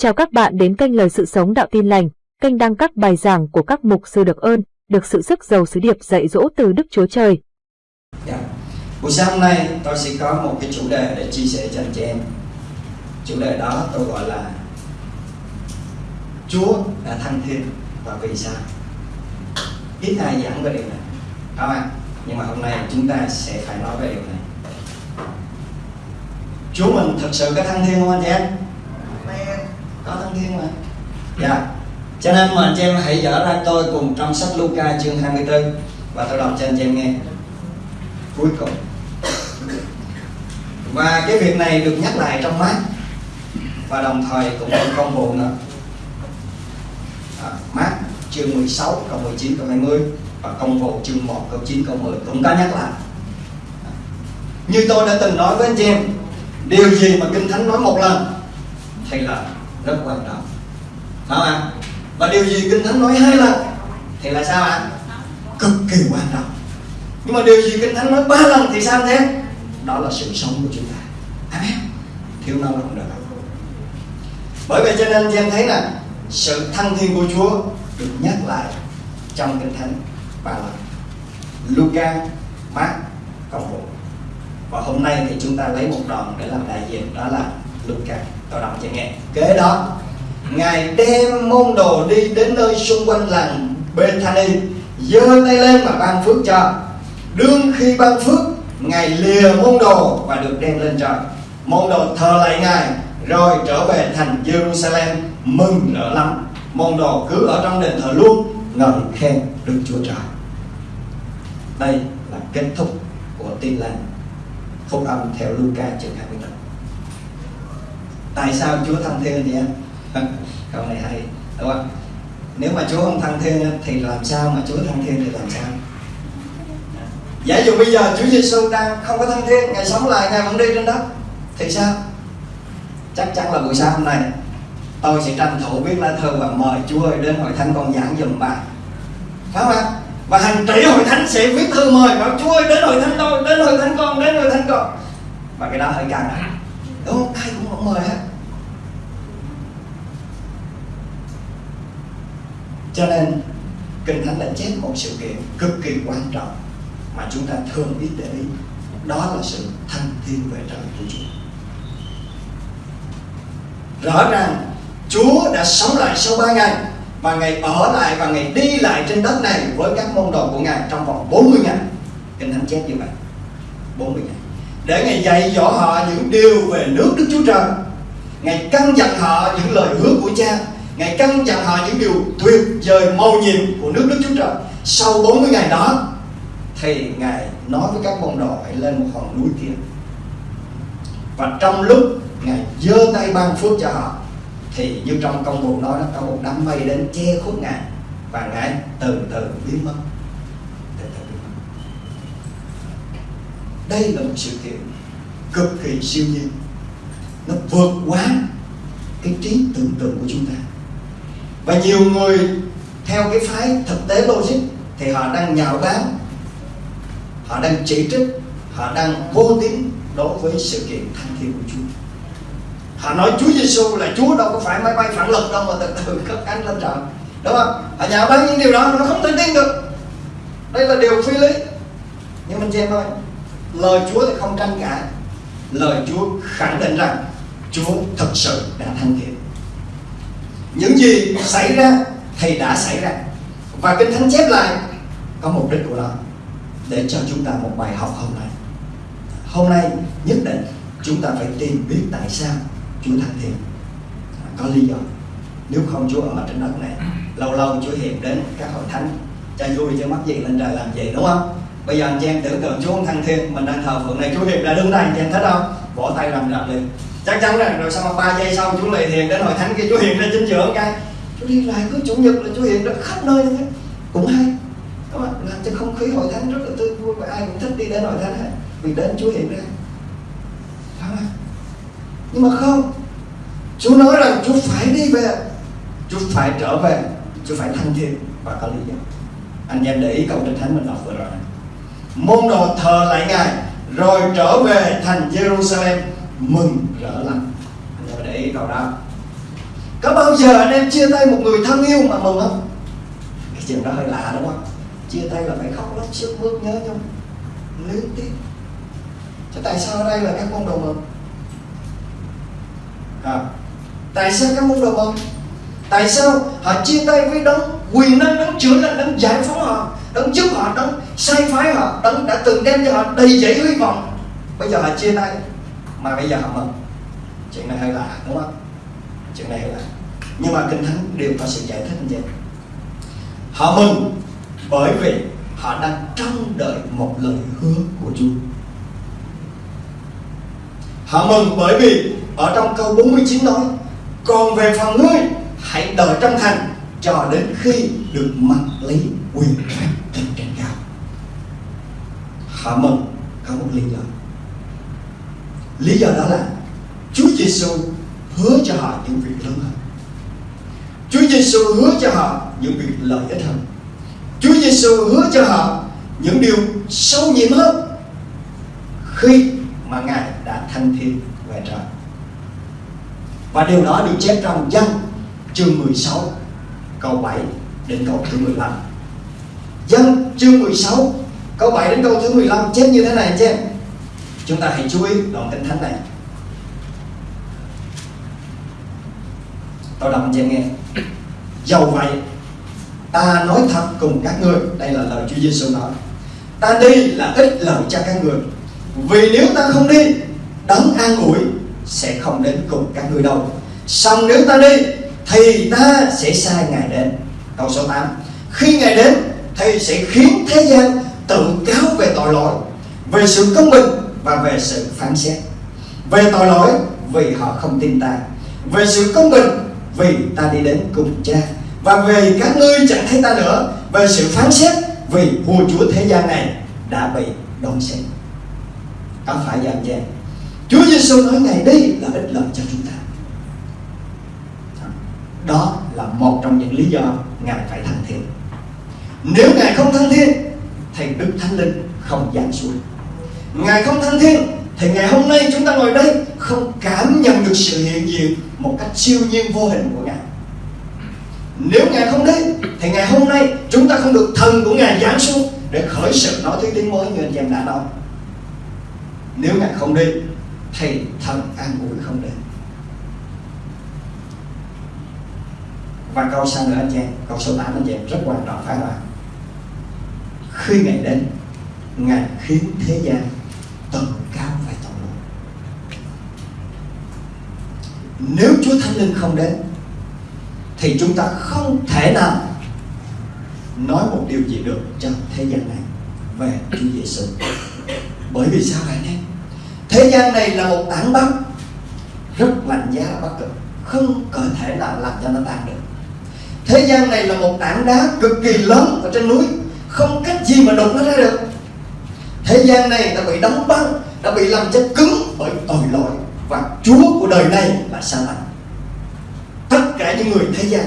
Chào các bạn đến kênh Lời Sự Sống Đạo Tin Lành, kênh đăng các bài giảng của các mục sư được ơn, được sự sức giàu sứ điệp dạy dỗ từ Đức Chúa Trời. Dạ. Buổi sáng hôm nay tôi sẽ có một cái chủ đề để chia sẻ cho anh chị em. Chủ đề đó tôi gọi là Chúa đã thăng thiên và vì sao? Ít ai giảng về điều này, không ạ? Nhưng mà hôm nay chúng ta sẽ phải nói về điều này. Chúa mình thật sự có thăng thiên không anh chị em? Amen. Có thăng thiên mà. Dạ. Cho nên mà anh chị em hãy dở ra tôi cùng trong sách Luca chương 24 và tôi đọc cho anh chị em nghe. Cuối cùng. Và cái việc này được nhắc lại trong mát và đồng thời cũng được công vụ nữa. À, mát chương 16 câu 19 câu 20 và công vụ chương 1 câu 9 câu 10 cũng có nhắc lại. Như tôi đã từng nói với anh chị em, điều gì mà kinh thánh nói một lần thì là rất quan trọng. Phải không ạ? Và điều gì kinh thánh nói hai lần thì là sao ạ? Cực kỳ quan trọng. Nhưng mà điều gì kinh thánh nói ba lần thì sao thế? Đó là sự sống của chúng ta. Amen. Thiếu nó không được. Bởi vậy cho nên em thấy là sự thăng thiên của Chúa được nhắc lại trong kinh thánh ba lần. Luca, Mark, Công vụ và hôm nay thì chúng ta lấy một đoạn để làm đại diện đó là Luca tao đọc cho nghe. Kế đó, ngài đem môn đồ đi đến nơi xung quanh làng Bethany, giơ tay lên mà ban phước cho. Đương khi ban phước, ngài lìa môn đồ và được đem lên trời. Môn đồ thờ lại ngài, rồi trở về thành Jerusalem, mừng rỡ lắm. Môn đồ cứ ở trong đền thờ luôn, ngợi khen Đức Chúa Trời. Đây là kết thúc của tin lành. Phúc âm theo Luca chương 2 tại sao Chúa thăng thiên vậy vâng, câu này hay, đúng không? Nếu mà Chúa không thăng thiên thì làm sao mà Chúa thăng thiên thì làm sao? Giả dụ bây giờ Chúa Giêsu đang không có thăng thiên ngày sống lại, ngày vẫn đi trên đất, thì sao? Chắc chắn là buổi sáng hôm nay tôi sẽ tranh thủ viết lá thư và mời Chúa ơi đến hội thánh con giảng dùm bài phải không ạ? Và hàng tỷ hội thánh sẽ viết thư mời bảo Chúa ơi đến hội thánh tôi, đến hội thánh con, đến hội thánh con. Và cái đó hơi căng. Đúng không? Ai cũng không mời hết. Cho nên, kinh thánh đã chép một sự kiện cực kỳ quan trọng mà chúng ta thường ít để ý. Đó là sự thăng thiên về trời của Chúa. Rõ ràng, Chúa đã sống lại sau ba ngày và ngày ở lại và ngày đi lại trên đất này với các môn đồ của Ngài trong vòng 40 ngày. Kinh Thánh chép như vậy. 40 ngày. Để Ngài dạy dỗ họ những điều về nước Đức Chúa Trời, Ngài căn dặn họ những lời hứa của cha Ngài căn dặn họ những điều tuyệt vời màu nhiệm của nước Đức Chúa Trời. Sau 40 ngày đó Thì Ngài nói với các môn đồ hãy lên một hòn núi kia. Và trong lúc Ngài giơ tay ban phước cho họ, Thì như trong công vụ nói nó có một đám mây đến che khuất Ngài Và Ngài Từ từ biến mất. Đây là một sự kiện cực kỳ siêu nhiên. Nó vượt quá cái trí tưởng tượng của chúng ta và nhiều người theo cái phái thực tế logic thì họ đang nhạo báng, họ đang chỉ trích, họ đang vô tín đối với sự kiện thăng thiên của Chúa. Họ nói Chúa Giêsu là Chúa đâu có phải máy bay phản lực đâu mà từ từ cất cánh lên trời, đúng không? Họ nhạo báng những điều đó nó không thể tin được. Đây là điều phi lý. Nhưng mình xem thôi lời Chúa thì không tranh cãi. Lời Chúa khẳng định rằng Chúa thật sự đã thăng thiên những gì xảy ra thì đã xảy ra. Và kinh thánh chép lại có mục đích của nó để cho chúng ta một bài học hôm nay. Hôm nay nhất định chúng ta phải tìm biết tại sao Chúa thăng thiên có lý do. Nếu không Chúa ở trên đất này, lâu lâu Chúa hiện đến các hội thánh cha vui, cho mắc gì lên trời làm gì, đúng không? Bây giờ anh chị em tưởng tượng Chúa thăng thiên, mình đang thờ phượng này, Chúa hiện ra đứng đây, anh chị em thấy không? Vỗ tay làm rập liền. Chắc chắn rằng rồi sau ba giây sau chú lại thiền đến hội thánh kia, chú hiện ra chính giữa cái, chú đi lại cứ chủ nhật là chú hiện ra khắp nơi như thế cũng hay. Các bạn làm cho không khí hội thánh rất là tươi vui và ai cũng thích đi đến hội thánh hết. Vì đến chú hiện ra phải không? Nhưng mà không. Chú nói rằng chú phải đi về. Chú phải trở về. Chú phải thanh thiền và có lý do. Anh em để ý câu trên thánh mình đọc vừa rồi này. Môn đồ thờ lại ngài rồi trở về thành Jerusalem mừng rỡ lắm. Em để ý câu đó. Có bao giờ anh em chia tay một người thân yêu mà mừng không? Cái chuyện đó hơi lạ đúng không? Chia tay là phải khóc lóc sức mướt nhớ nhau liên tiếp Chứ tại sao ở đây là các môn đồ mừng à, tại sao các môn đồ mừng tại sao họ chia tay với đấng quyền năng đấng chữa lành đấng giải phóng họ đấng giúp họ đấng sai phái họ đấng đã từng đem cho họ đầy dẫy hy vọng. Bây giờ họ chia tay, mà bây giờ họ mừng. Chuyện này hơi lạ, đúng không? Chuyện này hơi lạ. Nhưng mà kinh thánh đều có sự giải thích như vậy. Họ mừng bởi vì họ đang trông đợi một lời hứa của Chúa. Họ mừng bởi vì ở trong câu 49 nói, còn về phần ngươi, hãy đợi trong thành cho đến khi được mặc lý quyền phép trên trên cao mừng có một lý do lý do đó là Chúa Giêsu hứa cho họ những việc lớn hơn Chúa Giêsu hứa cho họ những việc lợi ích hơn Chúa Giêsu hứa cho họ những điều sâu nhiệm hơn khi mà Ngài đã thanh thiên về trời. Và điều đó được chép trong dân chương 16 câu 7 đến câu thứ 15. Dân chương 16 câu 7 đến câu thứ 15 chép như thế này chứ. Chúng ta hãy chú ý đoạn kinh thánh này. Tôi đọc cho nghe. Dầu vậy, ta nói thật cùng các ngươi, đây là lời Chúa Giêsu nói. Ta đi là ích lợi cho các người. Vì nếu ta không đi, đấng an ủi sẽ không đến cùng các ngươi đâu. Xong nếu ta đi thì ta sẽ sai Ngài đến. Câu số 8. Khi Ngài đến thì sẽ khiến thế gian tự cáo về tội lỗi, về sự công bình và về sự phán xét. Về tội lỗi vì họ không tin ta. Về sự công bình vì ta đi đến cùng cha. Và về các ngươi chẳng thấy ta nữa. Về sự phán xét vì vua chúa thế gian này đã bị đón xét. Có phải vậy anh Chúa Giêsu nói ngày đi là ích lợi cho chúng ta đó là một trong những lý do ngài phải thăng thiên nếu ngài không thăng thiên thì đức thánh linh không giáng xuống. Ngài không thăng thiên thì ngày hôm nay chúng ta ngồi đây không cảm nhận được sự hiện diện một cách siêu nhiên vô hình của ngài. Nếu ngài không đến, thì ngày hôm nay chúng ta không được thần của ngài giáng xuống để khởi sự nói thứ tiếng mới như anh em đã nói. Nếu ngài không đi thì thần an ủi không đến. Và câu sau nữa anh em, câu số 8 anh em, rất quan trọng, phải không ạ? Khi Ngài đến, ngài khiến thế gian tầm cao và tội lỗi. Nếu Chúa Thánh Linh không đến, thì chúng ta không thể nào nói một điều gì được cho thế gian này về Chúa Giêsu bởi vì sao vậy em? Thế gian này là một tảng băng rất lạnh giá bất cực, không có thể nào làm cho nó tan được. Thế gian này là một tảng đá cực kỳ lớn ở trên núi không cách gì mà đụng nó ra được. Thế gian này đã bị đóng băng, đã bị làm cho cứng bởi tội lỗi và chúa của đời này là sa lạnh tất cả những người thế gian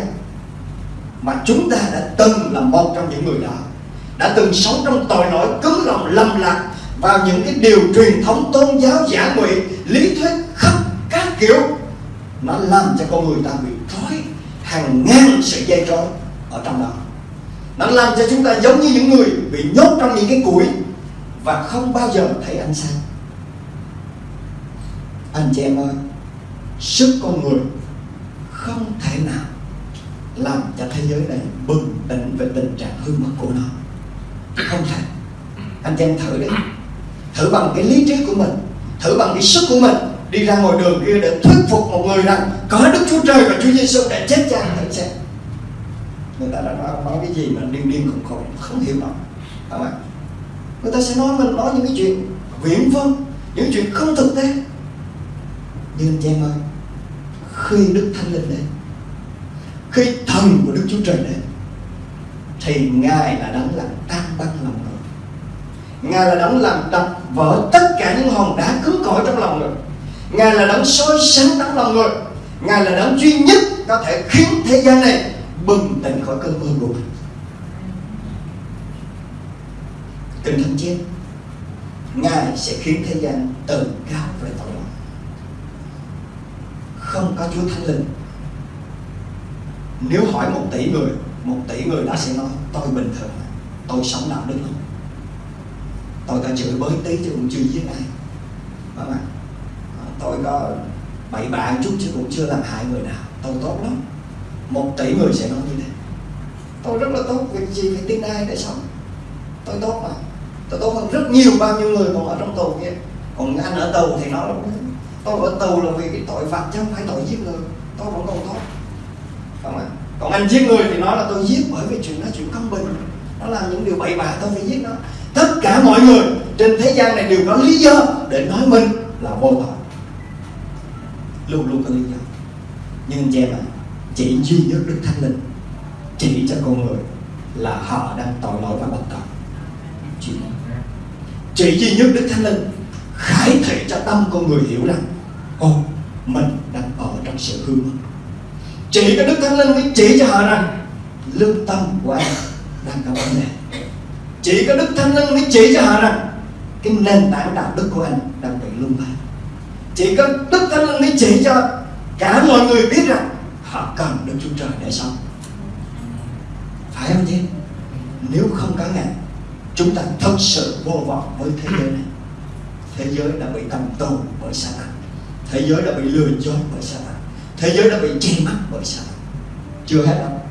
mà chúng ta đã từng là một trong những người đó, đã từng sống trong tội lỗi, cứng lòng, lầm lạc vào những cái điều truyền thống tôn giáo, giả ngụy, lý thuyết khắp các kiểu nó làm cho con người ta bị trói hàng ngàn sợi dây trói ở trong đó nó làm cho chúng ta giống như những người bị nhốt trong những cái củi và không bao giờ thấy ánh sáng. Anh chị em ơi, sức con người không thể nào làm cho thế giới này bừng tỉnh về tình trạng hư mất của nó. Không thể. Anh chị em thử đi. Thử bằng cái lý trí của mình, thử bằng cái sức của mình đi ra ngoài đường kia để thuyết phục một người rằng có Đức Chúa Trời và Chúa Giêsu đã chết cha thử xem người ta đã nói, nói cái gì mà điên điên khùng khùng không hiểu nổi không ạ? Người ta sẽ nói mình nói những cái chuyện viễn vông những chuyện không thực tế. Nhưng anh chị em ơi khi Đức Thánh Linh đến khi thần của Đức Chúa Trời đến thì Ngài là đấng làm tan băng lòng người. Ngài là đấng làm đập vỡ tất cả những hòn đá cứng cỏi trong lòng người. Ngài là đấng soi sáng tấm lòng người. Ngài là đấng duy nhất có thể khiến thế gian này bừng tỉnh khỏi cơn mơ ngủ mình Kinh Thánh Ngài sẽ khiến thế gian tự cao về tội lỗi. Không có Chúa Thánh Linh. Nếu hỏi một tỷ người, một tỷ người đã sẽ nói, tôi bình thường, tôi sống đạo đức lắm. Tôi có chửi bới tí chứ cũng chưa giết ai. Phải không ờ, tôi có bậy bạ chút chứ cũng chưa làm hại người nào. Tôi tốt lắm một tỷ người sẽ nói như thế. Tôi rất là tốt việc gì phải tin ai để sống. Tôi tốt mà. Tôi tốt hơn rất nhiều bao nhiêu người còn ở trong tù kia. Còn anh ở tù thì nó tôi ở tù là vì cái tội phạm chứ không phải tội giết người. Tôi vẫn còn tốt. Không ạ. Còn anh giết người thì nói là tôi giết bởi vì chuyện đó chuyện công bình. Nó làm những điều bậy bạ tôi phải giết nó. Tất cả mọi người trên thế gian này đều có lý do để nói mình là vô tội. Luôn luôn có lý do. Nhưng anh chị em ạ chỉ duy nhất đức thánh linh chỉ cho con người là họ đang tội lỗi và bất tội. Chỉ, chỉ duy nhất đức thánh linh khải thị cho tâm con người hiểu rằng ô mình đang ở trong sự hư mất. Chỉ có đức thánh linh mới chỉ cho họ rằng lương tâm của anh đang có vấn đề. Chỉ có đức thánh linh mới chỉ cho họ rằng cái nền tảng đạo đức của anh đang bị lung lay chỉ có đức thánh linh mới chỉ cho cả mọi người biết rằng họ cần Đức chúa trời để sống. Phải không chứ nếu không có ngài chúng ta thật sự vô vọng với thế giới này. Thế giới đã bị cầm tù bởi sa tăng thế giới đã bị lừa dối bởi sa tăng thế giới đã bị che mắt bởi sa tăng chưa hết đâu.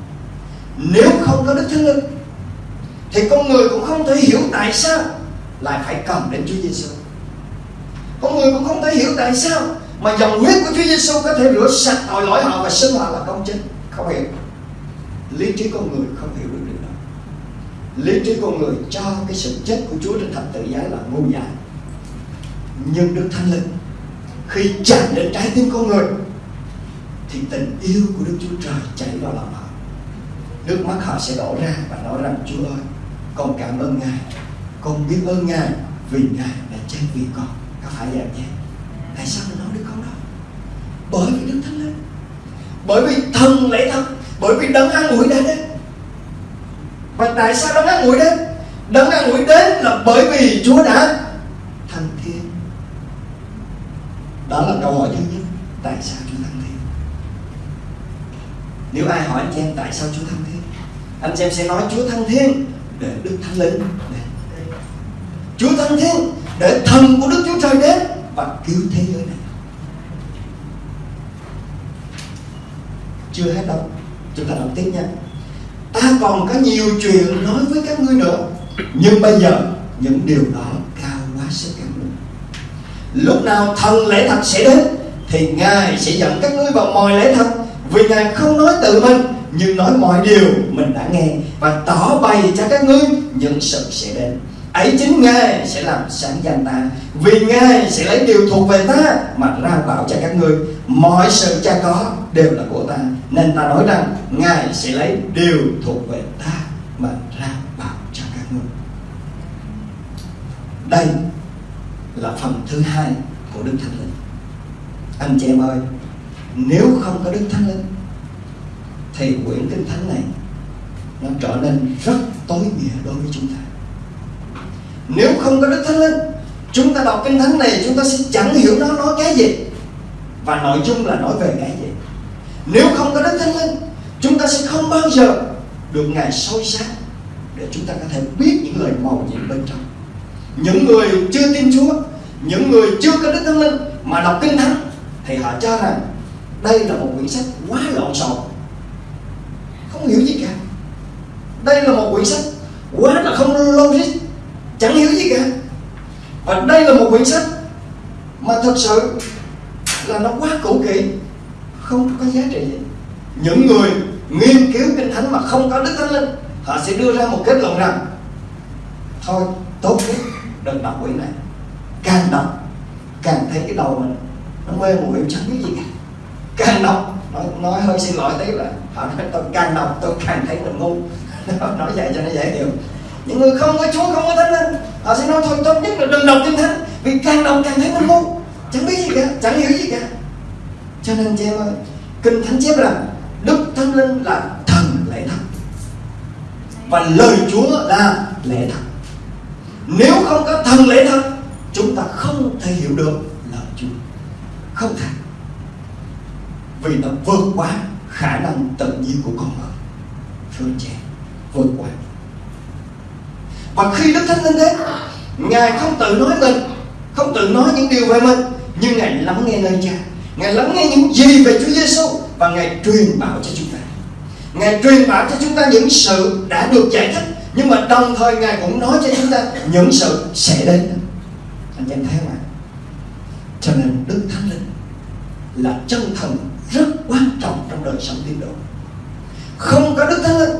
Nếu không có đức thánh linh, thì con người cũng không thể hiểu tại sao lại phải cầm đến Chúa Giêsu. Con người cũng không thể hiểu tại sao mà dòng huyết của Chúa Giêsu có thể rửa sạch tội lỗi họ và xưng họ là công chính. Không hiểu. Lý trí con người không hiểu được điều đó. Lý trí con người cho cái sự chết của Chúa trên thập tự giá là ngu dại. Nhưng Đức Thánh Linh khi chạm đến trái tim con người thì tình yêu của Đức Chúa Trời chảy vào lòng họ. Nước mắt họ sẽ đổ ra và nói rằng Chúa ơi, con cảm ơn Ngài con biết ơn Ngài vì Ngài đã chết vì con có phải vậy không? tại sao mình nói được câu đó bởi vì Đức Thánh Linh. Bởi vì thần lễ thật bởi vì đấng an ủi đã đến. Và tại sao đấng an ủi đến? Đấng an ủi đến là bởi vì Chúa đã thăng thiên. Đó là câu hỏi thứ nhất. Tại sao Chúa thăng thiên? Nếu ai hỏi anh chị em tại sao Chúa thăng thiên, anh chị em sẽ nói Chúa thăng thiên để Đức Thánh Linh đến. Chúa thăng thiên để thần của Đức Chúa Trời đến và cứu thế giới này. Chưa hết đâu. Chúng ta đọc tiếp nha. Ta còn có nhiều chuyện nói với các ngươi nữa, nhưng bây giờ những điều đó cao quá sức các ngươi lúc nào thần lễ thật sẽ đến, thì ngài sẽ dẫn các ngươi vào mọi lễ thật, vì ngài không nói tự mình, nhưng nói mọi điều mình đã nghe, và tỏ bày cho các ngươi những sự sẽ đến. Ấy chính Ngài sẽ làm sáng danh ta, Vì Ngài sẽ lấy điều thuộc về ta Mà ra bảo cho các ngươi. Mọi sự cha có đều là của ta. Nên ta nói rằng, Ngài sẽ lấy điều thuộc về ta Mà ra bảo cho các ngươi. Đây là phần thứ hai của Đức Thánh Linh. Anh chị em ơi, Nếu không có Đức Thánh Linh, Thì quyển Kinh Thánh này Nó trở nên rất tối nghĩa đối với chúng ta. Nếu không có đức thánh linh, chúng ta đọc kinh thánh này, chúng ta sẽ chẳng hiểu nó nói cái gì và nội dung là nói về cái gì nếu không có đức thánh linh, chúng ta sẽ không bao giờ được ngài soi sáng để chúng ta có thể biết những lời màu nhiệm bên trong. Những người chưa tin chúa, những người chưa có đức thánh linh mà đọc kinh thánh, thì họ cho rằng đây là một quyển sách quá lộn xộn. Không hiểu gì cả. Đây là một quyển sách quá là không logic, chẳng hiểu gì cả. Và đây là một quyển sách mà thật sự là nó quá cũ kỹ không có giá trị. Gì những người nghiên cứu kinh thánh mà không có đức thánh linh họ sẽ đưa ra một kết luận rằng thôi tốt nhất đừng đọc quyển này. Càng đọc càng thấy cái đầu mình nó mê muội chẳng biết gì cả. Càng đọc nói, nói hơi xin lỗi tí là họ nói tôi càng đọc tôi càng thấy mình ngu. Nói vậy cho nó dễ hiểu. Những người không có chúa không có thánh linh họ sẽ nói thôi tốt nhất là đừng đọc kinh thánh vì càng đọc càng thấy mình ngu chẳng biết gì cả, chẳng hiểu gì cả. Cho nên chị em ơi, kinh thánh chép rằng đức thánh linh là thần lẽ thật. Và lời chúa là lẽ thật. Nếu không có thần lẽ thật, chúng ta không thể hiểu được lời chúa. Không thể. Vì nó vượt quá khả năng tự nhiên của con người. Thưa anh chị vượt quá. và khi đức thánh linh đến, ngài không tự nói mình, không tự nói những điều về mình nhưng ngài lắng nghe nơi cha, ngài lắng nghe những gì về Chúa Giêsu và ngài truyền bảo cho chúng ta. Ngài truyền bảo cho chúng ta những sự đã được giải thích, nhưng mà đồng thời ngài cũng nói cho chúng ta những sự sẽ đến. Anh em thấy không ạ? Cho nên đức thánh linh là chân thần rất quan trọng trong đời sống tín đồ. Không có đức thánh linh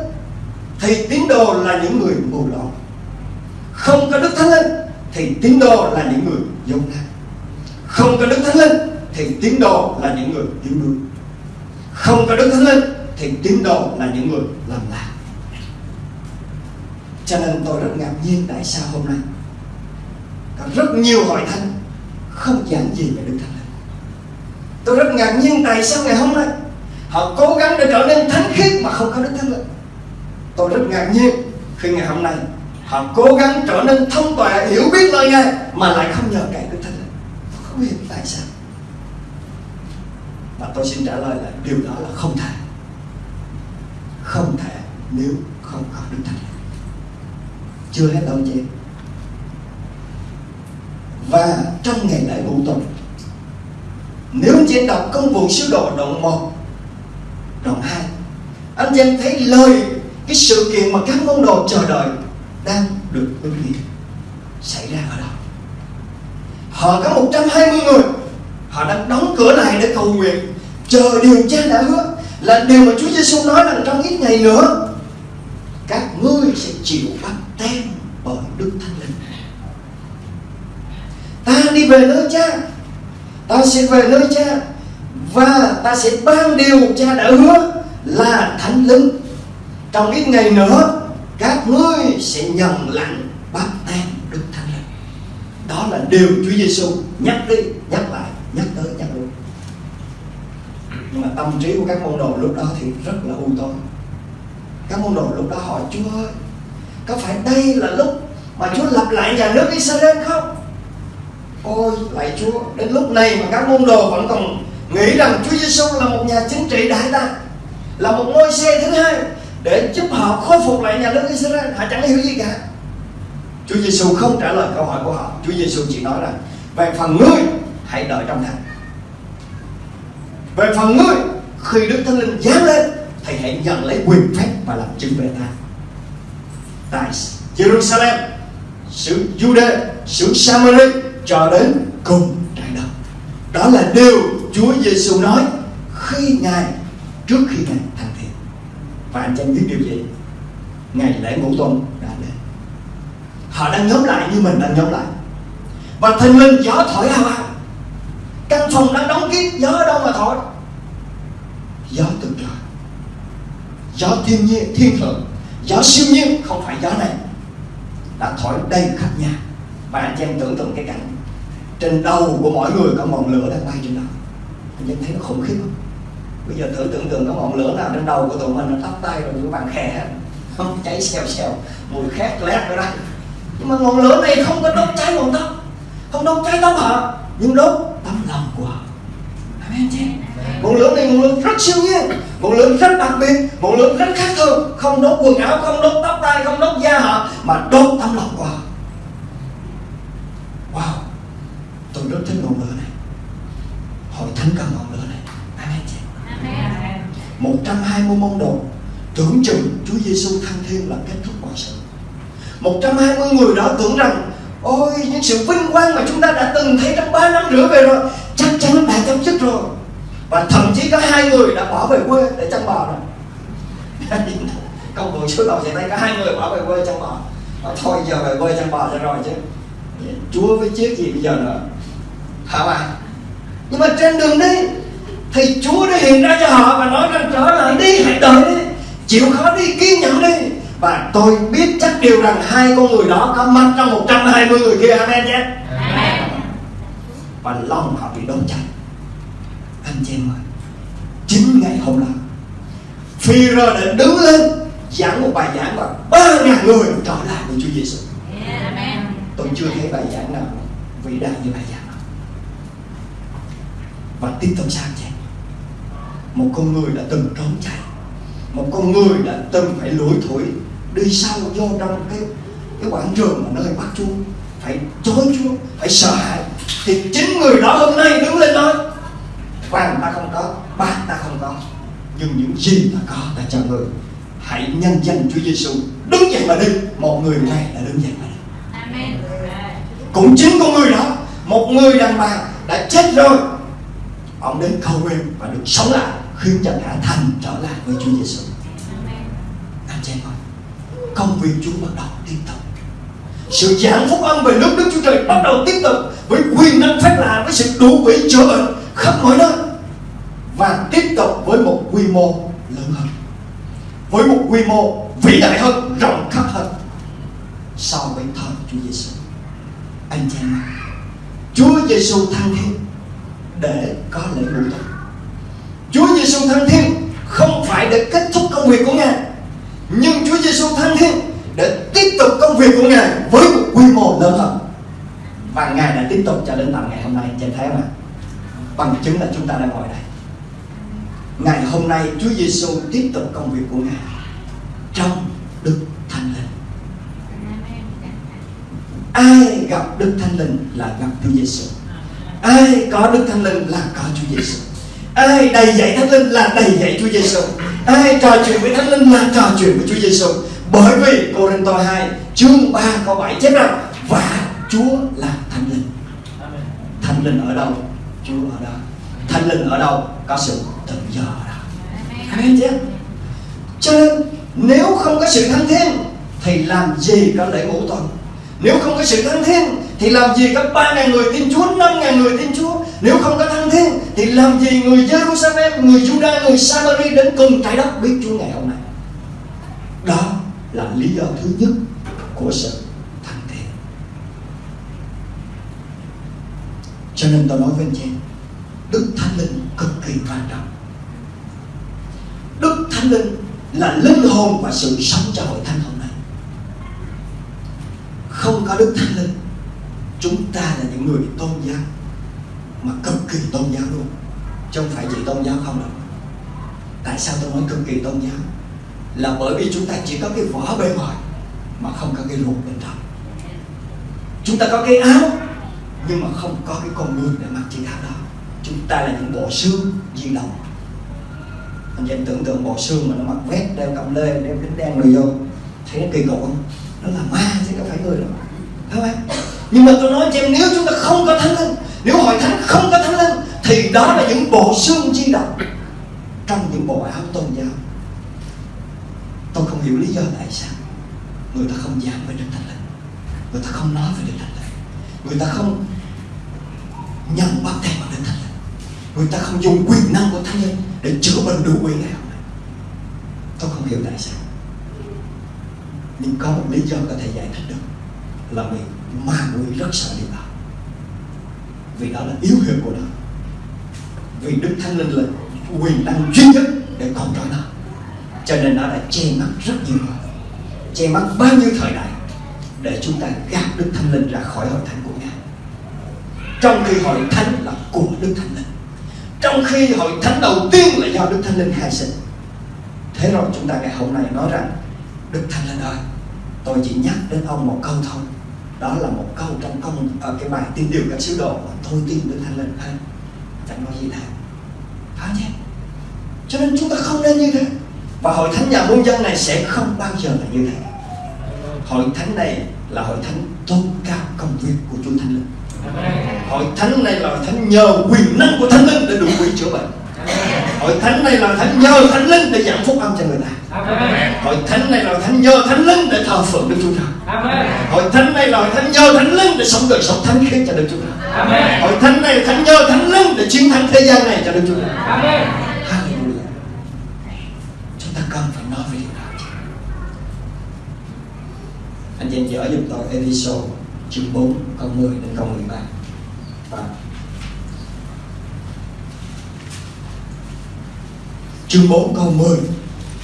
thì tín đồ là những người mù lòa. Không có đức thánh linh thì tín đồ là những người dông nan không có đức thánh linh thì tín đồ là những người yếu đuối. Không có đức thánh linh thì tín đồ là những người làm lạc. Cho nên tôi rất ngạc nhiên tại sao hôm nay có rất nhiều hội thánh không giảng gì về đức thánh linh. Tôi rất ngạc nhiên tại sao ngày hôm nay họ cố gắng để trở nên thánh khiết mà không có đức thánh linh. Tôi rất ngạc nhiên khi ngày hôm nay họ cố gắng trở nên thông tuệ, hiểu biết lời ngài mà lại không nhờ cậy đức thánh linh tôi không hiểu tại sao? Và tôi xin trả lời là điều đó là không thể. Không thể nếu không có đức thánh. Chưa hết đâu chị. Và trong ngày lễ vũ tuần nếu anh chị đọc công vụ sứ đồ đoạn 1 đoạn 2 anh chị em thấy lời, cái sự kiện mà các môn đồ chờ đợi đang được ứng nghiệm xảy ra ở đâu? Họ có 120 người. Họ đang đóng cửa này để cầu nguyện. Chờ điều cha đã hứa là điều mà Chúa Giêsu nói rằng trong ít ngày nữa, các ngươi sẽ chịu bắt tem bởi Đức Thánh Linh. Ta đi về nơi cha. Ta sẽ về nơi cha và ta sẽ ban điều cha đã hứa là thánh linh. Trong ít ngày nữa, các ngươi sẽ nhận lãnh báp tem đó là điều Chúa Giêsu nhắc đi, nhắc lại, nhắc tới, nhắc luôn. nhưng mà tâm trí của các môn đồ lúc đó thì rất là u tối. Các môn đồ lúc đó hỏi, Chúa ơi, có phải đây là lúc mà Chúa lập lại nhà nước Israel không? Ôi, lạy Chúa, đến lúc này mà các môn đồ vẫn còn nghĩ rằng Chúa Giêsu là một nhà chính trị đại ta là một ngôi xe thứ hai để giúp họ khôi phục lại nhà nước Israel, họ chẳng hiểu gì cả. Chúa Giêsu không trả lời câu hỏi của họ. Chúa Giêsu chỉ nói rằng, về phần ngươi, hãy đợi trong thành về phần ngươi, khi Đức Thánh Linh giáng lên thì hãy nhận lấy quyền phép và làm chứng về ta. Tại Jerusalem, xứ Jude xứ Samaria cho đến cùng trái đất. Đó là điều Chúa Giêsu nói khi ngài, trước khi ngài thành thiện. Và anh chẳng biết điều gì? Ngày lễ ngũ tuần họ đang nhóm lại như mình đang nhóm lại. Và thình lình gió thổi ào ào căn phòng đang đóng kín, gió ở đâu mà thổi. Gió từ trời. Gió thiên nhiên, thiên thượng. Gió siêu nhiên, không phải gió này. Đã thổi đầy khắp nhà. Và anh chị em tưởng tượng cái cảnh. Trên đầu của mỗi người có ngọn lửa đang bay trên đó. Anh em thấy nó khủng khiếp không? Bây giờ thử tưởng tượng có ngọn lửa nào trên đầu của tụi mình, nó tắt tay rồi các bạn khè. Không, cháy xèo xèo. Mùi khét lét ở đây mà ngọn lửa này không có đốt cháy ngọn tóc không đốt cháy tóc họ nhưng đốt tấm lòng của họ. Amen chị. Ngọn lửa này ngọn lửa rất siêu nhiên ngọn lửa rất đặc biệt ngọn lửa rất khác thường. Không đốt quần áo không đốt tóc tay không đốt da họ mà đốt tấm lòng của họ. Wow. Tôi rất thích ngọn lửa này. Hội thánh cần ngọn lửa này. Amen chị. Amen. 120 môn đồ tưởng chừng Chúa Giêsu thăng thiên là kết thúc mọi sự 120 người đó tưởng rằng, ôi, những sự vinh quang mà chúng ta đã từng thấy trong 3 năm rưỡi về rồi, chắc chắn đã chấm dứt rồi. Và thậm chí có hai người đã bỏ về quê để chăn bò rồi. Công vụ số đầu sẽ thấy có hai người bỏ về quê chăn bò. Và thôi, giờ về quê chăn bò cho rồi chứ. Chúa với chiếc gì bây giờ nữa? Hả bạn nhưng mà trên đường đi, thì Chúa đã hiện ra cho họ và nói rằng, trở lại đi, hãy đợi đi. Chịu khó đi, kiên nhẫn đi và tôi biết chắc điều rằng hai con người đó có mặt trong 120 người kia amen chứ và lòng họ bị đốt cháy. Anh chị em ơi chính ngày hôm đó phi rơ đã đứng lên giảng một bài giảng và ba ngàn người trở lại với Chúa Giêsu tôi chưa thấy bài giảng nào vĩ đại như bài giảng đó. Và tiếp tục sao chị một con người đã từng trốn chạy. Một con người đã từng phải lủi thủi đi sâu vô trong cái cái quảng trường mà nơi bắt chúa. Phải chối chúa phải sợ hãi. Thì chính người đó hôm nay đứng lên nói vàng ta không có bạc ta không có nhưng những gì ta có ta cho người. Hãy nhân danh Chúa Giêsu đứng dậy mà đi. Một người này đã đứng dậy mà đi. Amen. cũng chính con người đó một người đàn bà đã chết rồi. Ông đến cầu nguyện và được sống lại khiến cho cả thành trở lại với Chúa Giêsu công việc Chúa bắt đầu tiếp tục. Sự giảng phúc âm về nước Đức Chúa Trời bắt đầu tiếp tục với quyền năng phép lạ, với sự đủ bị chữa bệnh khắp mọi nơi. Và tiếp tục với một quy mô lớn hơn. Với một quy mô vĩ đại hơn, rộng khắp hơn. Sau bên thờ Chúa Giêsu anh chị em Chúa Giêsu thăng thiên để có lễ ngũ tuần Chúa Giêsu thăng thiên không phải để kết thúc công việc của Ngài nhưng Chúa Giêsu thăng thiên để tiếp tục công việc của Ngài với một quy mô lớn hơn. Và Ngài đã tiếp tục cho đến tận ngày hôm nay trên thế mà. Bằng chứng là chúng ta đang ngồi đây. Ngày hôm nay Chúa Giêsu tiếp tục công việc của Ngài trong Đức Thánh Linh. Ai gặp Đức Thánh Linh là gặp Chúa Giêsu ai có Đức Thánh Linh là có Chúa Giêsu ai đầy dạy Thánh Linh là đầy dạy Chúa Giêsu ai trò chuyện với Thánh Linh là trò chuyện với Chúa Giêsu bởi vì Cô-rin-tô 2 chương 3 câu 7 chép rằng và Chúa là Thánh Linh. Thánh Linh ở đâu? Chúa ở đó. Thánh Linh ở đâu? Có sự tự do ở đó. Amen. Chứ? Cho nên nếu không có sự thăng thiên thì làm gì có lễ ngũ tuần? Nếu không có sự thăng thiên thì làm gì có ba ngàn người tin Chúa, năm ngàn người tin Chúa nếu không có thăng thiên thì làm gì người Jerusalem, người Judah, người Samari đến cùng trái đất biết Chúa ngày hôm nay? Đó là lý do thứ nhất của sự thăng thiên Cho nên tôi nói với anh chị em, Đức Thánh Linh cực kỳ quan trọng. Đức Thánh Linh là linh hồn và sự sống cho hội thánh hôm nay. Không có Đức Thánh Linh chúng ta là những người tôn giáo mà cực kỳ tôn giáo luôn. Chứ không phải chỉ tôn giáo không đâu. Tại sao tôi nói cực kỳ tôn giáo? Là bởi vì chúng ta chỉ có cái vỏ bề ngoài, mà không có cái ruột bên trong. Chúng ta có cái áo, nhưng mà không có cái con người để mặc chiếc áo đó. Chúng ta là những bộ xương di động. Anh chị tưởng tượng bộ xương mà nó mặc vest, đeo cặp lê, đeo kính đen rồi vô. Thấy nó kỳ cục không? Nó là ma chứ không phải người đâu. Thấy không nhưng mà tôi nói cho em, nếu chúng ta không có thánh linh nếu hội thánh không có thánh linh, thì đó là những bộ xương di động trong những bộ áo tôn giáo. Tôi không hiểu lý do tại sao người ta không giảng về đức thánh linh, người ta không nói về đức thánh linh, người ta không nhận bắt tay vào đức thánh linh, người ta không dùng quyền năng của thánh linh để chữa bệnh đủ quyền ngày hôm nay. Tôi không hiểu tại sao. Nhưng có một lý do có thể giải thích được là vì ma quỷ rất sợ điều đó vì đó là yếu hiệu của nó vì đức thánh linh là quyền năng duy nhất để còn trói nó. Cho nên nó đã che mắt rất nhiều người. Che mắt bao nhiêu thời đại để chúng ta gạt đức thánh linh ra khỏi hội thánh của ngài. Trong khi hội thánh là của đức thánh linh. Trong khi hội thánh đầu tiên là do đức thánh linh khai sinh. Thế rồi chúng ta ngày hôm nay nói rằng, đức thánh linh ơi, tôi chỉ nhắc đến ông một câu thôi đó là một câu trong công ở cái bài tin điều các sứ đồ mà tôi tin đức thánh linh hết chẳng có gì thêm phải chứ cho nên chúng ta không nên như thế. Và hội thánh nhà muôn dân này sẽ không bao giờ là như thế. Hội thánh này là hội thánh tôn cao công việc của Chúa Thánh Linh. Hội thánh này là hội thánh nhờ quyền năng của Thánh Linh để đủ quỷ chữa bệnh hội thánh này là thánh nhờ Thánh Linh để giảng phúc âm cho người ta. Hội thánh này là thánh nhờ Thánh Linh để thờ phượng Đức Chúa Trời. Hội thánh này là thánh nhờ Thánh Linh để sống đời sống thánh khiết cho Đức Chúa Trời. Hội thánh này là thánh nhờ Thánh Linh để chiến thắng thế gian này cho Đức Chúa Trời. Hallelujah. Chúng ta cần phải nói về điều đó. Anh chị em dở giúp tôi Ephesos chương 4 câu 10 đến câu 13 và chương 4 câu 10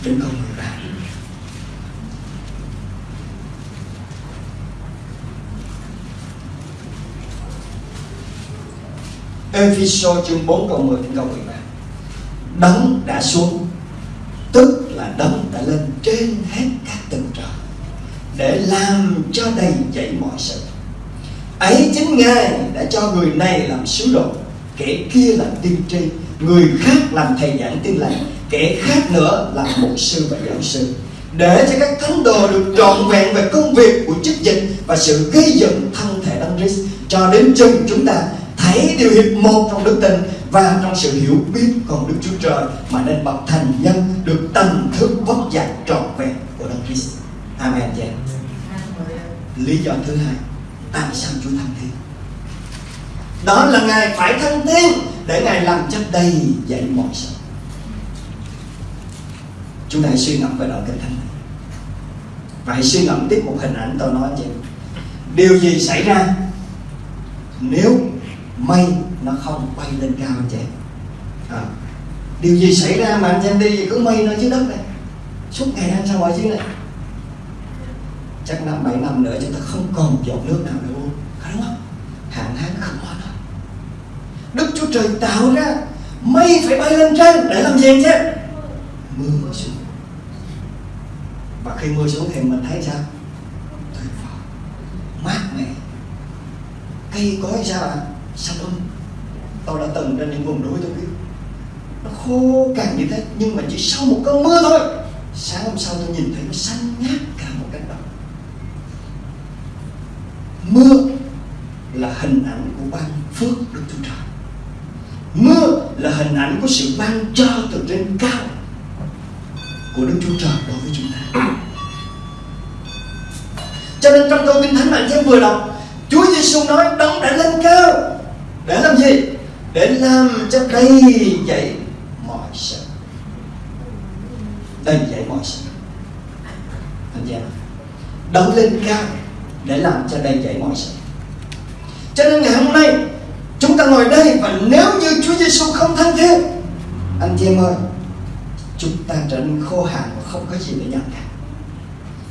đến câu 13 Ephesos chương 4 câu 10 đến câu 13 đấng đã xuống, tức là đấng đã lên trên hết các tầng trời, để làm cho đầy dậy mọi sự. Ấy chính ngài đã cho người này làm sứ đồ, kẻ kia làm tiên tri, người khác làm thầy giảng tin lành kẻ khác nữa là mục sư và giáo sư để cho các thánh đồ được trọn vẹn về công việc của chức dịch và sự gây dựng thân thể đấng Christ cho đến chừng chúng ta thấy điều hiệp một trong đức tin và trong sự hiểu biết con Đức Chúa Trời mà nên bậc thành nhân được tầm thức vóc dạy trọn vẹn của đấng Christ. Amen. chị Lý do thứ hai, tại sao Chúa thăng thiên? Đó là Ngài phải thăng thiên để Ngài làm cho đầy dạy mọi sự. Chúng ta hãy suy ngẫm về đoạn kinh thánh này. Và hãy suy ngẫm tiếp một hình ảnh tôi nói chị Điều gì xảy ra Nếu mây nó không bay lên cao anh chị à, Điều gì xảy ra mà anh chị em đi cứ mây nó dưới đất này Suốt ngày anh sao mọi dưới này Chắc năm bảy năm nữa chúng ta không còn giọt nước nào nữa. Luôn Có đúng không? Hạn hán không có nữa Đức Chúa Trời tạo ra Mây phải bay lên trên để làm gì anh chị Mưa xuống và khi mưa xuống thì mình thấy sao? Tuyệt vời. Mát mẻ. Cây cối sao ạ? Xanh um tôi đã từng trên những vùng núi tôi biết. Nó khô cằn như thế, nhưng mà chỉ sau một cơn mưa thôi. Sáng hôm sau tôi nhìn thấy nó xanh ngát cả một cánh đồng. Mưa là hình ảnh của ban phước đức chúa trời. Mưa là hình ảnh của sự ban cho từ trên cao của Đức Chúa Trời đối với chúng ta. Cho nên trong câu kinh thánh mà anh em vừa đọc, Chúa Giêsu nói đấng đã lên cao để làm gì? Để làm cho đầy dậy mọi sự. Đầy dậy mọi sự. Anh em đấng lên cao để làm cho đầy dậy mọi sự. Cho nên ngày hôm nay chúng ta ngồi đây và nếu như Chúa Giêsu không thăng thiên, anh chị em ơi, chúng ta trở nên khô hạn và không có gì để nhận cả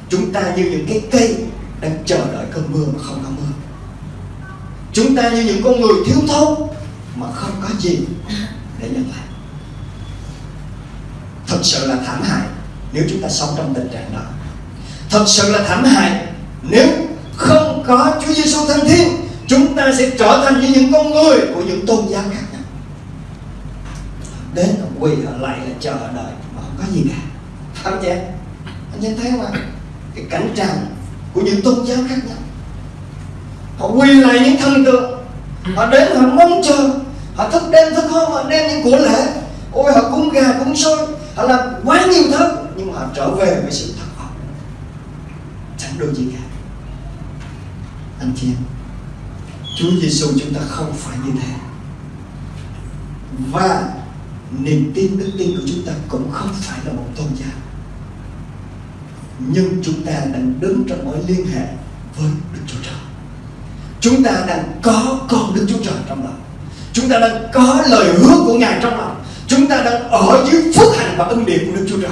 chúng ta như những cái cây đang chờ đợi cơn mưa mà không có mưa. Chúng ta như những con người thiếu thốn mà không có gì để nhận lại thật sự là thảm hại nếu chúng ta sống trong tình trạng đó. Thật sự là thảm hại nếu không có Chúa Giêsu thăng thiên chúng ta sẽ trở thành như những con người của những tôn giáo khác nhau. Đến quỳ họ lại là chờ đợi. Mà không có gì cả. Phải không chị anh chị thấy không ạ? Cái cảnh tràng của những tôn giáo khác nhau. Họ quỳ lại những thần tượng. Họ đến, họ mong chờ. Họ thức đêm, thức hôm, họ đem những của lễ. Ôi, họ cúng gà, cúng sôi họ làm quá nhiều thứ, nhưng mà họ trở về với sự thất vọng chẳng được gì cả. Anh chị em, Chúa Giêsu chúng ta không phải như thế. Và niềm tin đức tin của chúng ta cũng không phải là một tôn giáo. Nhưng chúng ta đang đứng trong mối liên hệ với Đức Chúa Trời. Chúng ta đang có con Đức Chúa Trời trong lòng. Chúng ta đang có lời hứa của Ngài trong lòng. Chúng ta đang ở dưới phước hạnh và ân điển của Đức Chúa Trời.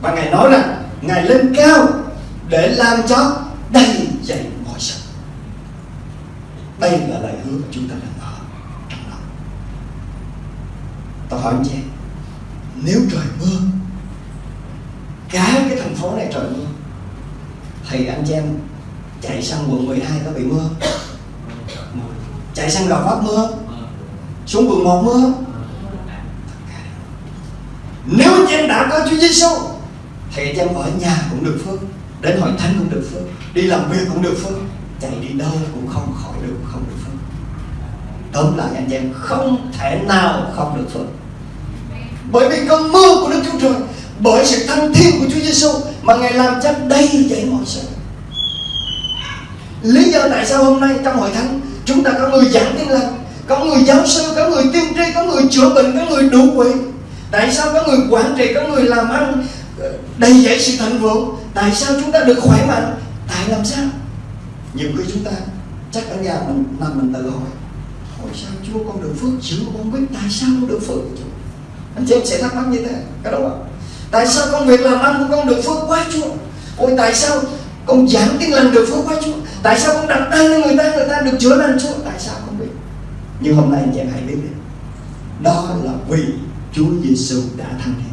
Và Ngài nói rằng, Ngài lên cao để làm cho đầy dậy mọi sự. Đây là lời hứa chúng ta đang ở trong lòng tôi hỏi anh chị em, nếu trời mưa cả cái thành phố này trời mưa thì anh chị em chạy sang quận 12 có bị mưa chạy sang gò vấp mưa xuống quận 1 mưa nếu anh chị em đã có Chúa Giêsu thì anh chị em ở nhà cũng được phước đến hội thánh cũng được phước đi làm việc cũng được phước chạy đi đâu cũng không khỏi được không được phước. Tóm lại anh chị em không thể nào không được phước bởi vì cơn mưa của Đức Chúa Trời, bởi sự thăng thiên của Chúa Giêsu mà ngài làm cho đầy dẫy mọi sự. Lý do tại sao hôm nay trong hội thánh, chúng ta có người giảng tin lành, có người giáo sư, có người tiên tri, có người chữa bệnh, có người đủ quỷ. Tại sao có người quản trị, có người làm ăn ờ, đầy dẫy sự thịnh vượng? Tại sao chúng ta được khỏe mạnh? Tại làm sao? Nhiều khi chúng ta chắc ở nhà mình, mà mình tự hỏi hỏi sao chúa con được phước, chữa con biết tại sao con được phước? chúa anh chị em sẽ thắc mắc như thế có đúng không tại sao công việc làm ăn của con được phước quá chúa? Ôi, tại sao con giảng tin lành được phước quá chúa? Tại sao con đặt tay lên người ta người ta được chữa lành chúa? Tại sao không biết. Nhưng hôm nay anh chị em hãy biết đi. Đó là vì Chúa Giêsu đã thăng thiên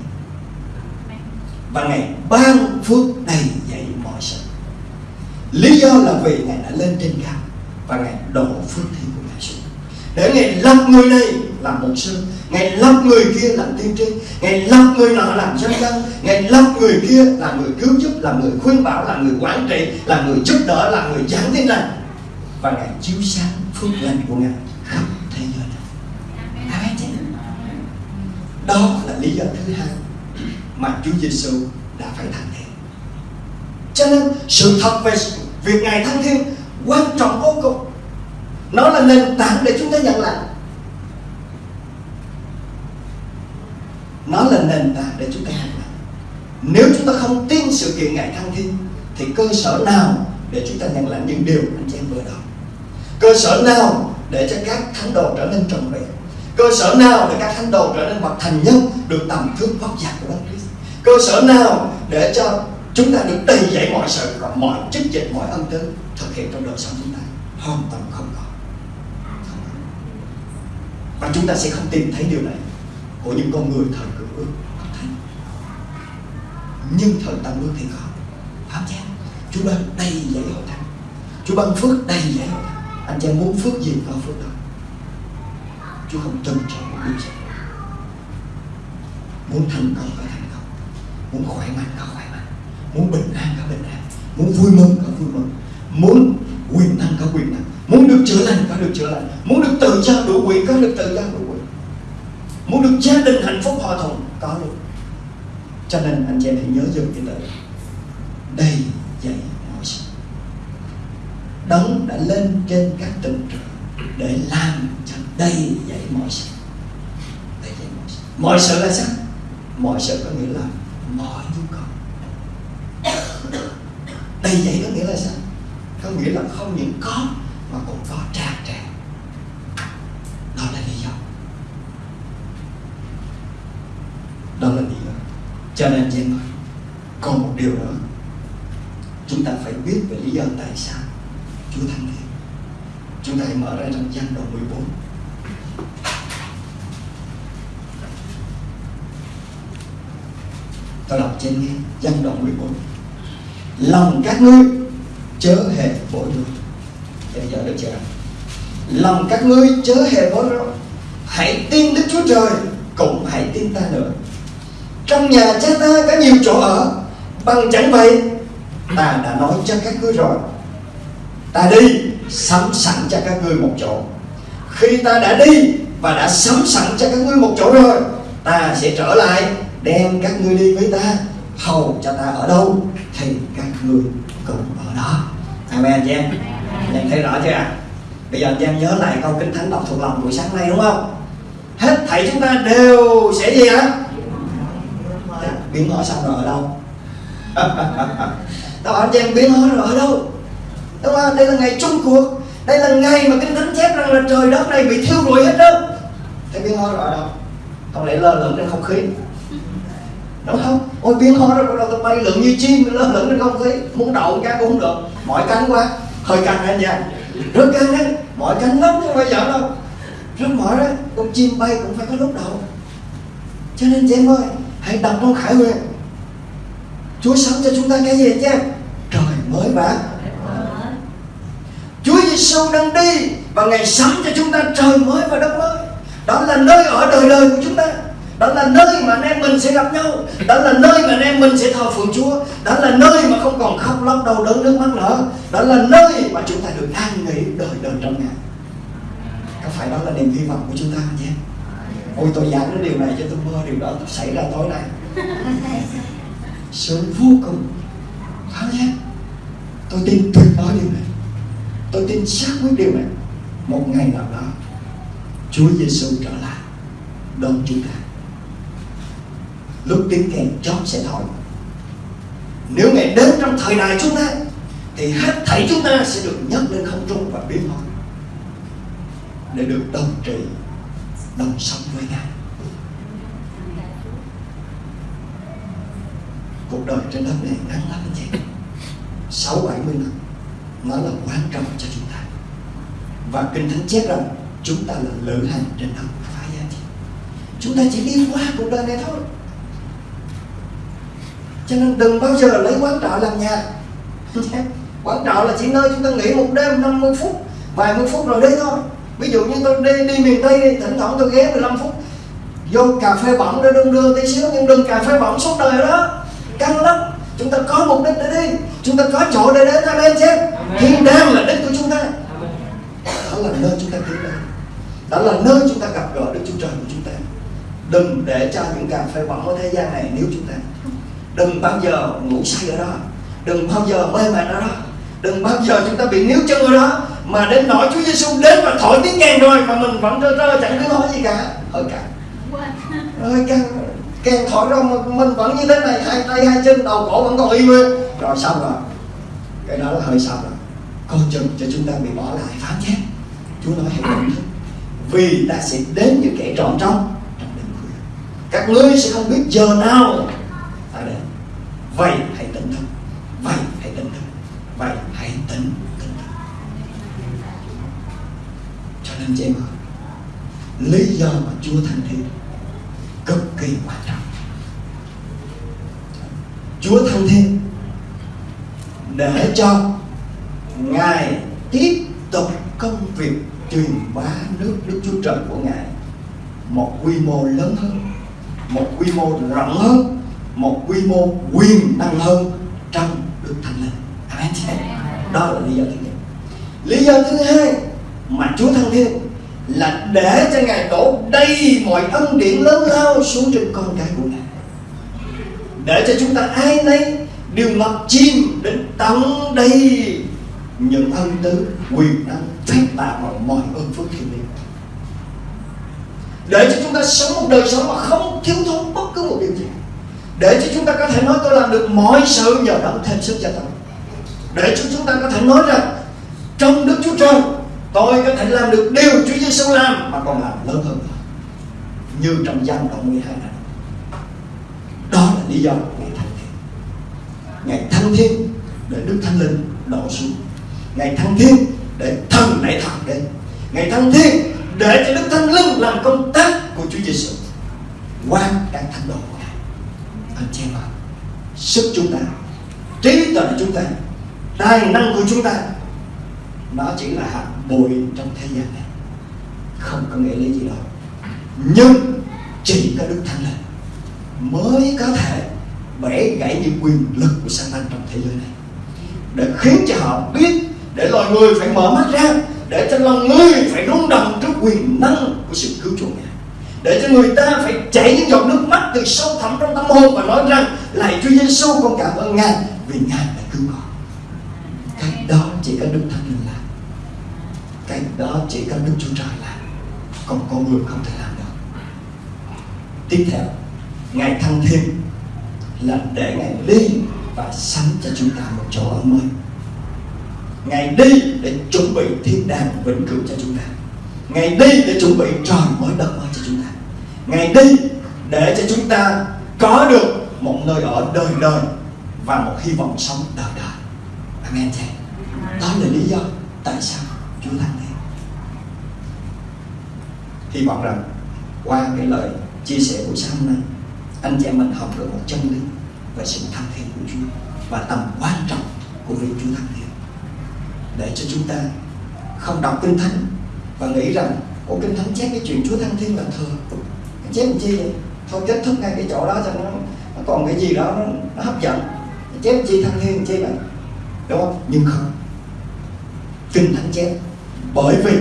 và ngày ban phước đầy dạy mọi sự. Lý do là vì Ngài đã lên trên cao và Ngài đổ phước thiên của Ngài xuống để Ngài lập người này làm luật sư Ngài lắp người kia làm tiên tri. Ngài lắp người nọ làm dân dân Ngài lắp người kia là người cứu giúp là người khuyên bảo, là người quản trị là người giúp đỡ, là người giảng tin lành Và Ngài chiếu sáng phước lành của Ngài khắp thế giới. Này Đó là lý do thứ hai Mà Chúa Giêsu đã phải thăng thiên. Cho nên sự thật về việc Ngài thăng thiên Quan trọng vô cùng. Nó là nền tảng để chúng ta nhận lại. Nó là nền tảng để chúng ta hành động. Nếu chúng ta không tin sự kiện ngày thăng thiên, thì cơ sở nào để chúng ta nhận lãnh những điều anh chị em vừa đọc? Cơ sở nào để cho các thánh đồ trở nên trọn vẹn cơ sở nào để các thánh đồ trở nên bậc thành nhân được tầm thước vóc dạc của Đấng Christ? Cơ sở nào để cho chúng ta được đầy dạy mọi sự và mọi chức dịch mọi ân tứ thực hiện trong đời sống chúng ta? Hoàn toàn không có. Và chúng ta sẽ không tìm thấy điều này của những con người thật nhưng thời tăng ước thì có. Pháp chăng Chúa ban đầy dạy hội thánh. Chúa ban phước đầy dạy hội thánh. Anh chàng muốn phước gì có phước đó. Chúa không trân trọng một điều gì muốn thành công có thành công. Muốn khỏe mạnh có khỏe mạnh. Muốn bình an có bình an. Muốn vui mừng có vui mừng. Muốn quyền năng có quyền năng. Muốn được chữa lành có được chữa lành. Muốn được tự do đủ quyền có được tự do đủ quyền. Muốn được gia đình hạnh phúc hòa thuận có được cho nên anh chị em hãy nhớ dùng cái từ. Đầy dạy mọi sự. Đấng đã lên trên các tầng trời để làm cho đầy dạy mọi sự. Đầy dạy mọi sự. Mọi sự là sao? Mọi sự có nghĩa là mọi nhu cầu. Đầy dạy có nghĩa là sao? Có nghĩa là không những có mà còn có tràn tràn. Đó là lý do. Đó là lý do cho nên chị em còn một điều nữa. Chúng ta phải biết về lý do tại sao Chúa thăng thiên. Chúng ta hãy mở ra trong gian đoạn 14 tôi đọc trên nghe gian đoạn 14 lòng các ngươi chớ hề bối rối. Bây giờ được chưa? Lòng các ngươi chớ hề bối rối. Hãy tin Đức Chúa Trời, cũng hãy tin ta nữa trong nhà cha ta có nhiều chỗ ở. Bằng chẳng vậy ta đã nói cho các ngươi rồi. Ta đi sắm sẵn cho các ngươi một chỗ. Khi ta đã đi và đã sắm sẵn cho các ngươi một chỗ rồi ta sẽ trở lại đem các ngươi đi với ta. Hầu cho ta ở đâu thì các ngươi cũng ở đó. Amen chị em. Em thấy rõ chưa ạ? Bây giờ anh em nhớ lại câu kinh thánh đọc thuộc lòng buổi sáng nay đúng không? Hết thảy chúng ta đều sẽ gì ạ biến hóa xong rồi ở đâu? Tao bảo cho em biến hóa rồi ở đâu đúng không đây là ngày chung cuộc. Đây là ngày mà kinh thánh chép rằng là trời đất này bị thiêu rụi hết đó. Thấy biến hóa rồi ở đâu? Không lẽ lơ lửng trên không khí. Đúng không? Ôi, biến hóa rồi bắt đầu bay lượn như chim, lơ lửng trên không khí. Muốn đậu cái cũng không được. Mỏi cánh quá. Hơi căng anh nha rất căng đấy mỏi cánh lắm không phải giỡn đâu. Rất mỏi đấy con chim bay cũng phải có lúc đầu cho nên chị em ơi hãy đọc luôn khải huyền chúa sắm cho chúng ta cái gì nhé trời mới và Chúa Giêsu đang đi và ngày sắm cho chúng ta trời mới và đất mới. Đó là nơi ở đời đời của chúng ta. Đó là nơi mà anh em mình sẽ gặp nhau. Đó là nơi mà anh em mình sẽ thờ phượng Chúa. Đó là nơi mà không còn khóc lóc, đau đớn, nước mắt nữa. Đó là nơi mà chúng ta được an nghỉ đời đời trong Ngài. Có phải đó là niềm hy vọng của chúng ta không nhé? Ôi tôi giảng cái điều này cho tôi mơ điều đó xảy ra tối nay. Sướng vô cùng. Phải nhé? Tôi tin tuyệt đối điều này tôi tin xác quyết điều này một ngày nào đó Chúa Giêsu trở lại đón chúng ta lúc tiếng kèn chót sẽ thổi nếu ngày đến trong thời đại chúng ta thì hết thảy chúng ta sẽ được nhấc lên không trung và biến hóa để được đồng trị đồng sống với Ngài. Cuộc đời trên đất này ngắn lắm anh chị sáu, bảy mươi năm, nó là quan trọng cho chúng ta. Và kinh thánh chép rằng chúng ta là lữ hành trên đất phải giá chị chúng ta chỉ đi qua cuộc đời này thôi. Cho nên đừng bao giờ lấy quán trọ làm nhà. Quán trọ là chỉ nơi chúng ta nghỉ một đêm 50 phút, vài mươi phút rồi đấy thôi ví dụ như tôi đi đi miền tây đi thỉnh thoảng tôi ghé 15 phút vô cà phê bỏng để đương đưa tí xíu nhưng đừng cà phê bỏng suốt đời đó. Căng lắm. Chúng ta có mục đích để đi. Chúng ta có chỗ để đến amen chứ. Thiên đàng là đích của chúng ta. Đó là nơi chúng ta tiến đến. Đó là nơi chúng ta gặp gỡ được Chúa Trời của chúng ta. Đừng để cho những cà phê bỏng ở thế gian này nếu chúng ta. Đừng bao giờ ngủ say ở đó. Đừng bao giờ mê mệt ở đó đừng bao giờ chúng ta bị níu chân ở đó, mà đến nỗi Chúa Giêsu đến và thổi tiếng kèn rồi, mà mình vẫn rơ rơ chẳng biết nói gì cả. Hơi căng. Hơi căng. Kèn thổi rồi mà mình vẫn như thế này, hai tay, hai chân, đầu cổ vẫn còn y nguyên. Rồi xong rồi. Cái đó là hơi xong rồi. Coi chừng cho chúng ta bị bỏ lại phán chết Chúa nói hãy cẩn thận vì ta sẽ đến như kẻ trọn trong trong đêm khuya. Các ngươi sẽ không biết giờ nào ta đến. Vậy hãy tỉnh thức. Vậy vậy hãy tỉnh tỉnh cho nên chị em ơi lý do mà Chúa thăng thiên cực kỳ quan trọng. Chúa thăng thiên để cho Ngài tiếp tục công việc truyền bá nước Đức Chúa Trời của Ngài một quy mô lớn hơn, một quy mô rộng hơn, một quy mô quyền năng hơn trong Đức Thánh Linh. Amen đó là lý do thứ nhất. Lý do thứ hai mà Chúa thăng thiên là để cho Ngài đổ đầy mọi ân điển lớn lao xuống trên con cái của Ngài. Để cho chúng ta ai nấy đều ngập chim đến tận đầy những ân tứ, quyền năng, phép lạ và mọi ơn phước thiên liêng. Để cho chúng ta sống một đời sống mà không thiếu thốn bất cứ một điều gì. Để cho chúng ta có thể nói tôi làm được mọi sự nhờ đấng thêm sức cho tôi để cho chúng ta có thể nói rằng, trong Đức Chúa Trời, tôi có thể làm được điều Chúa Giêsu làm mà còn làm lớn hơn nữa như trong gian đoạn 12 này. Đó là lý do ngày thăng thiên. Ngày thăng thiên để Đức Thánh Linh đổ xuống. Ngày thăng thiên để thần nảy thần đến. Ngày thăng thiên để cho Đức Thánh Linh làm công tác của Chúa Giêsu qua các thánh đồ của Ngài. Anh chị em sức chúng ta, trí tuệ chúng ta tài năng của chúng ta, nó chỉ là hạt bụi trong thế gian này. Không có nghĩa lý gì đâu. Nhưng chỉ có Đức Thánh Linh mới có thể bẻ gãy những quyền lực của Satan trong thế giới này. Để khiến cho họ biết, để loài người phải mở mắt ra, để cho lòng người phải rung động trước quyền năng của sự cứu chuộc này. Để cho người ta phải chảy những giọt nước mắt từ sâu thẳm trong tâm hồn và nói rằng, lạy Chúa Giêsu con cảm ơn Ngài vì Ngài đã chỉ có Đức Thánh Linh làm. Cái đó chỉ có Đức Chúa Trời làm. Còn con người không thể làm được. Tiếp theo, Ngài thăng thiên là để Ngài đi và sắm cho chúng ta một chỗ ở mới. Ngài đi để chuẩn bị thiên đàng vĩnh cửu cho chúng ta. Ngài đi để chuẩn bị trời mới đất mới cho chúng ta. Ngài đi để cho chúng ta có được một nơi ở đời đời và một hy vọng sống đời đời. Amen cha đó là lý do tại sao Chúa thăng thiên Hy vọng rằng qua cái lời chia sẻ của sáng hôm nay anh chị em mình học được một chân lý về sự thăng thiên của Chúa và tầm quan trọng của việc Chúa thăng thiên để cho chúng ta không đọc kinh thánh và nghĩ rằng của kinh thánh chép cái chuyện Chúa thăng thiên là thừa. Chép làm chi vậy? Thôi kết thúc ngay cái chỗ đó cho nó, nó còn cái gì đó nó, nó hấp dẫn. Chép chi thăng thiên chi vậy? Đúng không? Nhưng không kinh thánh chép bởi vì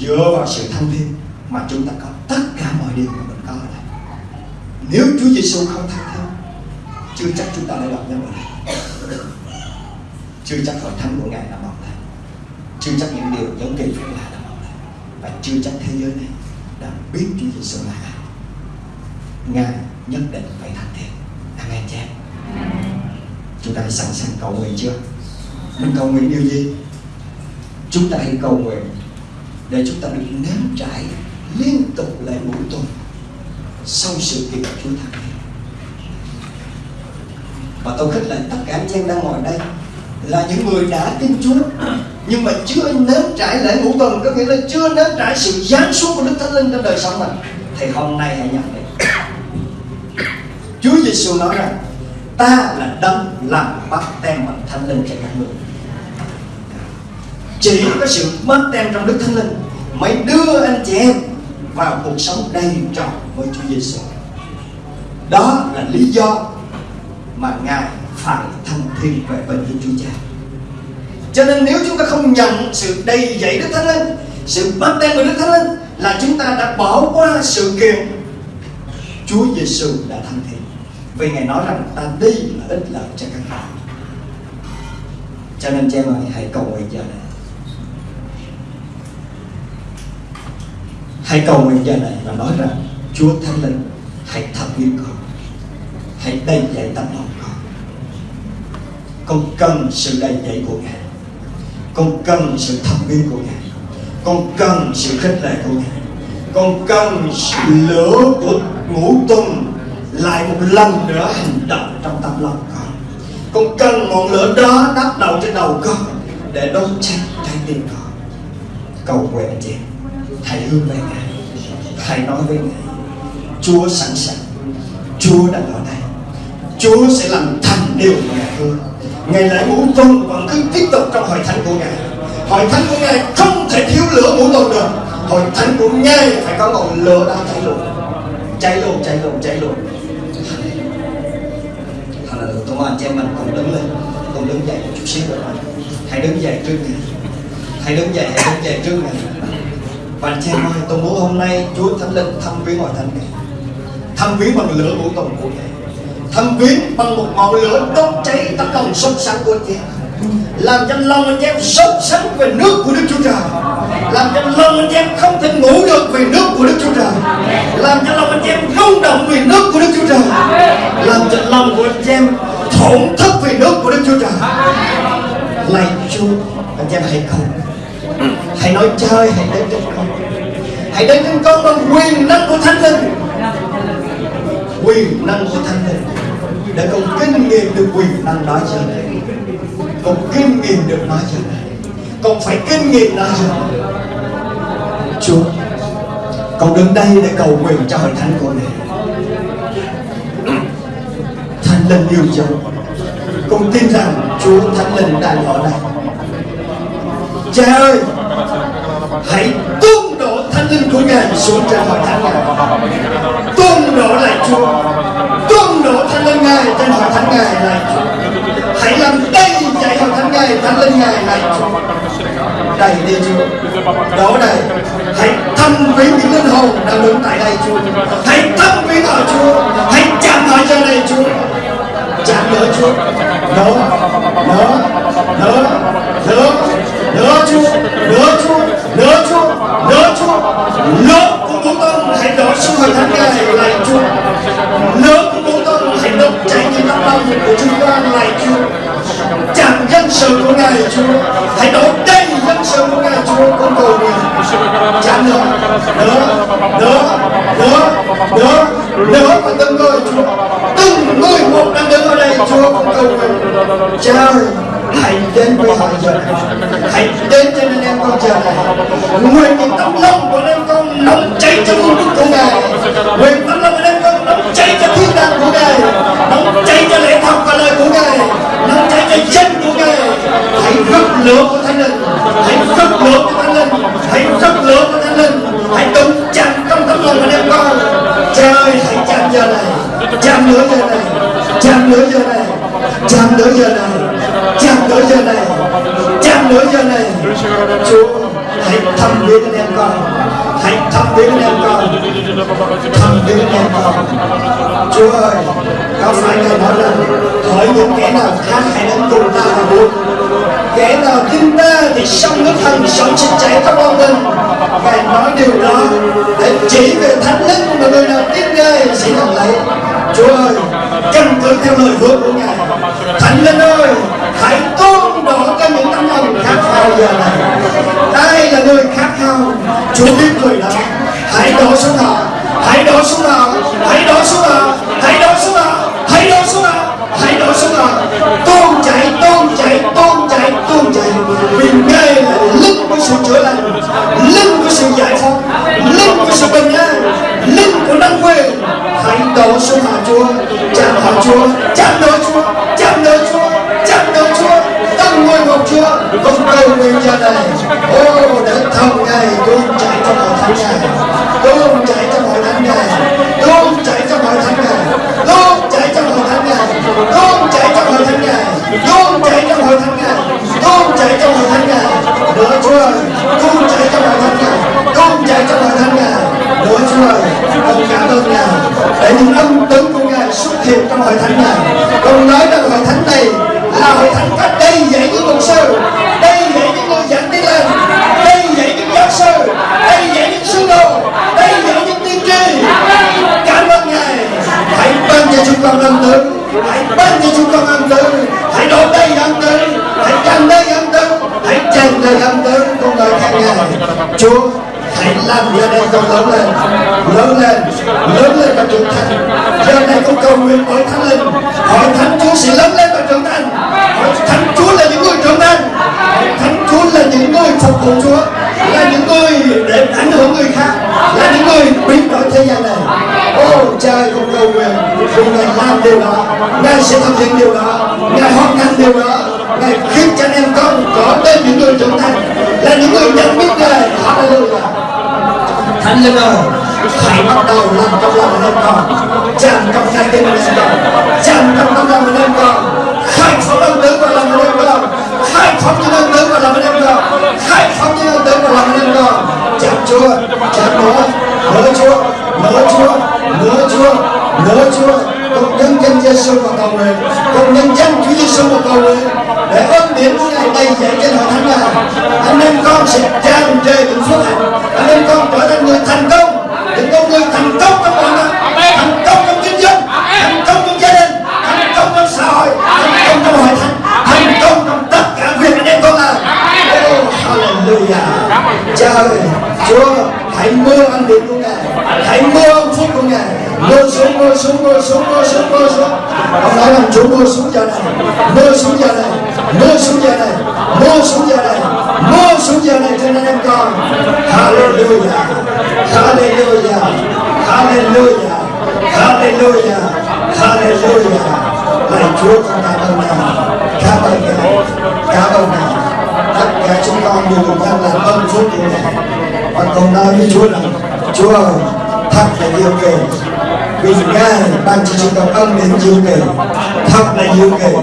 dựa vào sự thăng thiên mà chúng ta có tất cả mọi điều mà mình có ở đây. Nếu Chúa Giêsu không thăng thiên chưa chắc chúng ta lại gặp nhau ở đây. Chưa chắc hội thánh của ngài đã mọc lên chưa chắc những điều giống kỳ phép lạ đã mọc lên và chưa chắc thế giới này đã biết Chúa Giêsu là ai. Ngài nhất định phải thành thiện amen cha chúng ta sẵn sàng cầu nguyện chưa? Mình cầu nguyện điều gì chúng ta hãy cầu nguyện để chúng ta được nếm trải liên tục lại mỗi tuần sau sự kiện Chúa Thánh. Và tôi khích lệ tất cả anh em đang ngồi đây là những người đã tin Chúa, nhưng mà chưa nếm trải lễ ngũ tuần. Có nghĩa là chưa nếm trải sự giáng xuống của Đức Thánh Linh trong đời sống mình. Thì hôm nay hãy nhận đi Chúa Giêsu nói rằng, ta là đấng làm bắt tem bằng thánh linh cho các người chỉ có sự mất tem trong Đức Thánh Linh mới đưa anh chị em vào cuộc sống đầy trọn với Chúa Giêsu. Đó là lý do mà Ngài phải thăng thiên về bên Thiên Chúa Cha. Cho nên nếu chúng ta không nhận sự đầy dạy Đức Thánh Linh, sự bắt tem của Đức Thánh Linh là chúng ta đã bỏ qua sự kiện Chúa Giêsu đã thăng thiên. Vì Ngài nói rằng ta đi là ích lợi cho các bạn. Cho nên cha ơi hãy cầu nguyện giờ này. Hãy cầu nguyện giờ này và nói rằng, Chúa Thánh Linh, hãy thăm viếng con. Hãy đầy dạy tâm lòng con. Con cần sự đầy dạy của Ngài. Con cần sự thẩm viếng của Ngài. Con cần sự khích lệ của Ngài. Con cần sự lửa của ngũ tuần Lại một lần nữa hành động trong tâm lòng con. Con cần ngọn lửa đó đắp đầu trên đầu con Để đốt cháy trái tim con. Cầu nguyện anh chị hãy hướng về Ngài. Hãy nói với Ngài Chúa sẵn sàng. Chúa đang ở đây. Chúa sẽ làm thành điều mà Ngài hứa. Ngày lễ muốn tuần vẫn cứ tiếp tục trong hội thánh của Ngài. Hội thánh của Ngài không thể thiếu lửa ngũ tuần được. Hội thánh của Ngài phải có ngọn lửa đang cháy luôn. Cháy luôn, cháy luôn, cháy luôn. Hallelujah. Tôi mong anh chị em mình cùng đứng lên Cùng đứng dậy một chút xíu nữa Hãy đứng dậy trước Ngài. Hãy đứng dậy, hãy đứng dậy trước Ngài. Bạn anh em ơi, tôi muốn hôm nay Chúa Thánh Linh thăm viếng mọi thánh này Thăm viếng bằng lửa của tuần của Ngài. Thăm viếng bằng một ngọn lửa đốt cháy tấm lòng sốt sắng của anh chị em Làm cho lòng anh em sốt sắng về nước của Đức Chúa Trời. Làm cho lòng anh em không thể ngủ được về nước của Đức Chúa Trời. Làm cho lòng anh em rung động về nước của Đức Chúa Trời. Làm cho lòng của anh em thổn thức về nước của Đức Chúa Trời. Lạy Chúa, anh em hãy cầu Hãy nói chơi, hãy đến trên con. Hãy đến trên con bằng quyền năng của Thánh Linh. Quyền năng của Thánh Linh. Để con kinh nghiệm được quyền năng đó trở lại Con kinh nghiệm được nó trở lại Con phải kinh nghiệm nó trở lại Chúa Con đứng đây để cầu nguyện cho hội thánh của này Thánh Linh yêu dấu Con tin rằng Chúa Thánh Linh đang ở đây. Cha ơi. Hãy tuôn đổ thánh linh của Ngài xuống trên hội thánh Ngài. Tuôn đổ lại Chúa. Tuôn đổ thánh linh Ngài trên hội thánh Ngài lại Chúa. Hãy làm đầy dạy hội thánh Ngài thánh linh Ngài lại Chúa. Đầy đi Chúa. Đổ đầy Hãy thăm viếng những linh hồn đang đứng tại đây Chúa. Hãy thăm viếng họ Chúa. Hãy chạm họ cho đây Chúa. Chạm nữa Chúa. Đó, đó, đó, đó. Nữa Chúa Nữa Chúa Nữa Chúa Nữa Chúa lớn của Bố Tông hãy sự hoàn thắng thánh Ngài lại Chúa lớn của Bố Tông hãy đốt cháy những tấm lòng của chúng ta lại Chúa chẳng dân sự của Ngài Chúa, Hãy đổ đầy dân sự của Ngài Chúa con cầu nguyện chẳng nữa Nữa Nữa Nữa Nữa Nữa và từng người, Chúa. Từng người một đang đứng ở đây, Chúa con cầu nguyện. Cha hạnh đến với họ giờ này đến cho nên em con chờ này nguyện cái tấm lòng của em con nóng cháy cho ngôn đức của ngài nguyện tấm lòng của em con nóng cháy cho thiên đàng của ngài nóng cháy cho lễ thọ và lời của ngài nóng cháy cho chân của ngài hãy rực lửa của thánh linh hãy rực lửa của thánh linh hãy rực lửa của thánh linh hãy đụng chạm trong tấm lòng của em con trời hãy chạm giờ này chạm lửa giờ này chạm lửa giờ này chạm lửa giờ này chạm tới giờ này. Chạm tới giờ này. Chúa, hãy thăm viếng anh em con. Hãy thăm viếng anh em con. Thăm viếng anh em con. Chúa ơi, có phải Ngài nói rằng hỏi những kẻ nào khác hãy đến cùng ta và buộc kẻ nào tin ta thì sông nước thần sống sinh chảy khắp lòng mình Ngài nói điều đó để chỉ về thánh linh mà người nào tin Ngài sẽ nhận lấy. Chúa ơi, căn cứ theo lời hứa của Ngài. Thánh linh ơi hãy tôn đổ cho những tấm lòng khát khao giờ này đây là người khát khao Chúa biết người đó. Hãy đổ xuống họ hãy đổ xuống họ hãy đổ xuống họ hãy đổ xuống họ hãy đổ xuống họ hãy đổ xuống họ tôn chạy tôn chạy tôn chạy tôn chạy vì ngài là linh của sự chữa lành, linh của sự giải phóng, linh của sự bình an, linh đổ xuống họ Chúa. Chạm họ Chúa. Chạm đổ Chúa. không đâu nguyên gia này ô đến thăm ngày luôn chạy trong mọi tháng ngày luôn chạy trong mọi tháng ngày luôn chạy trong mọi tháng ngày luôn chạy trong mọi tháng ngày luôn chạy trong mọi tháng ngày luôn chạy trong mọi tháng ngày luôn chạy trong mọi tháng ngày lửa chúa ơi luôn chạy trong mọi tháng ngày luôn chạy trong mọi tháng ngày lửa chúa ơi con cảm ơn ngài để những âm tấn của ngài xuất hiện trong mọi tháng ngày sự tràn trề những phước hạnh anh em con trở thành người thành công. Những con người thành công trong mọi mặt thành công trong kinh doanh thành công trong gia đình. Thành công trong xã hội. Thành công trong hội thánh. Thành công trong tất cả việc anh em con làm. Oh hallelujah. Cha ơi, chúa, hãy mưa ăn điện của ngài. Hãy mưa ân phúc của ngài. Mưa xuống mưa xuống mưa xuống mưa xuống mưa xuống. Ông nói rằng chúa mưa xuống giờ này. Mưa xuống giờ này. Mưa xuống giờ này. Mưa xuống giờ này. Vô xuống giờ này trên anh em con hallelujah. Hallelujah. Hallelujah. Hallelujah. Hallelujah. Lạy chúa, con cảm ơn ngài. Cảm ơn ngài. Cảm ơn ngài. Tất cả chúng con đều cùng nhau làm ơn phúc của ngài. Và con nói với chúa rằng, chúa ơi, thật là yêu kỳ vì ngài ban cho chúng con ân điển diệu kỳ thật là diệu kỳ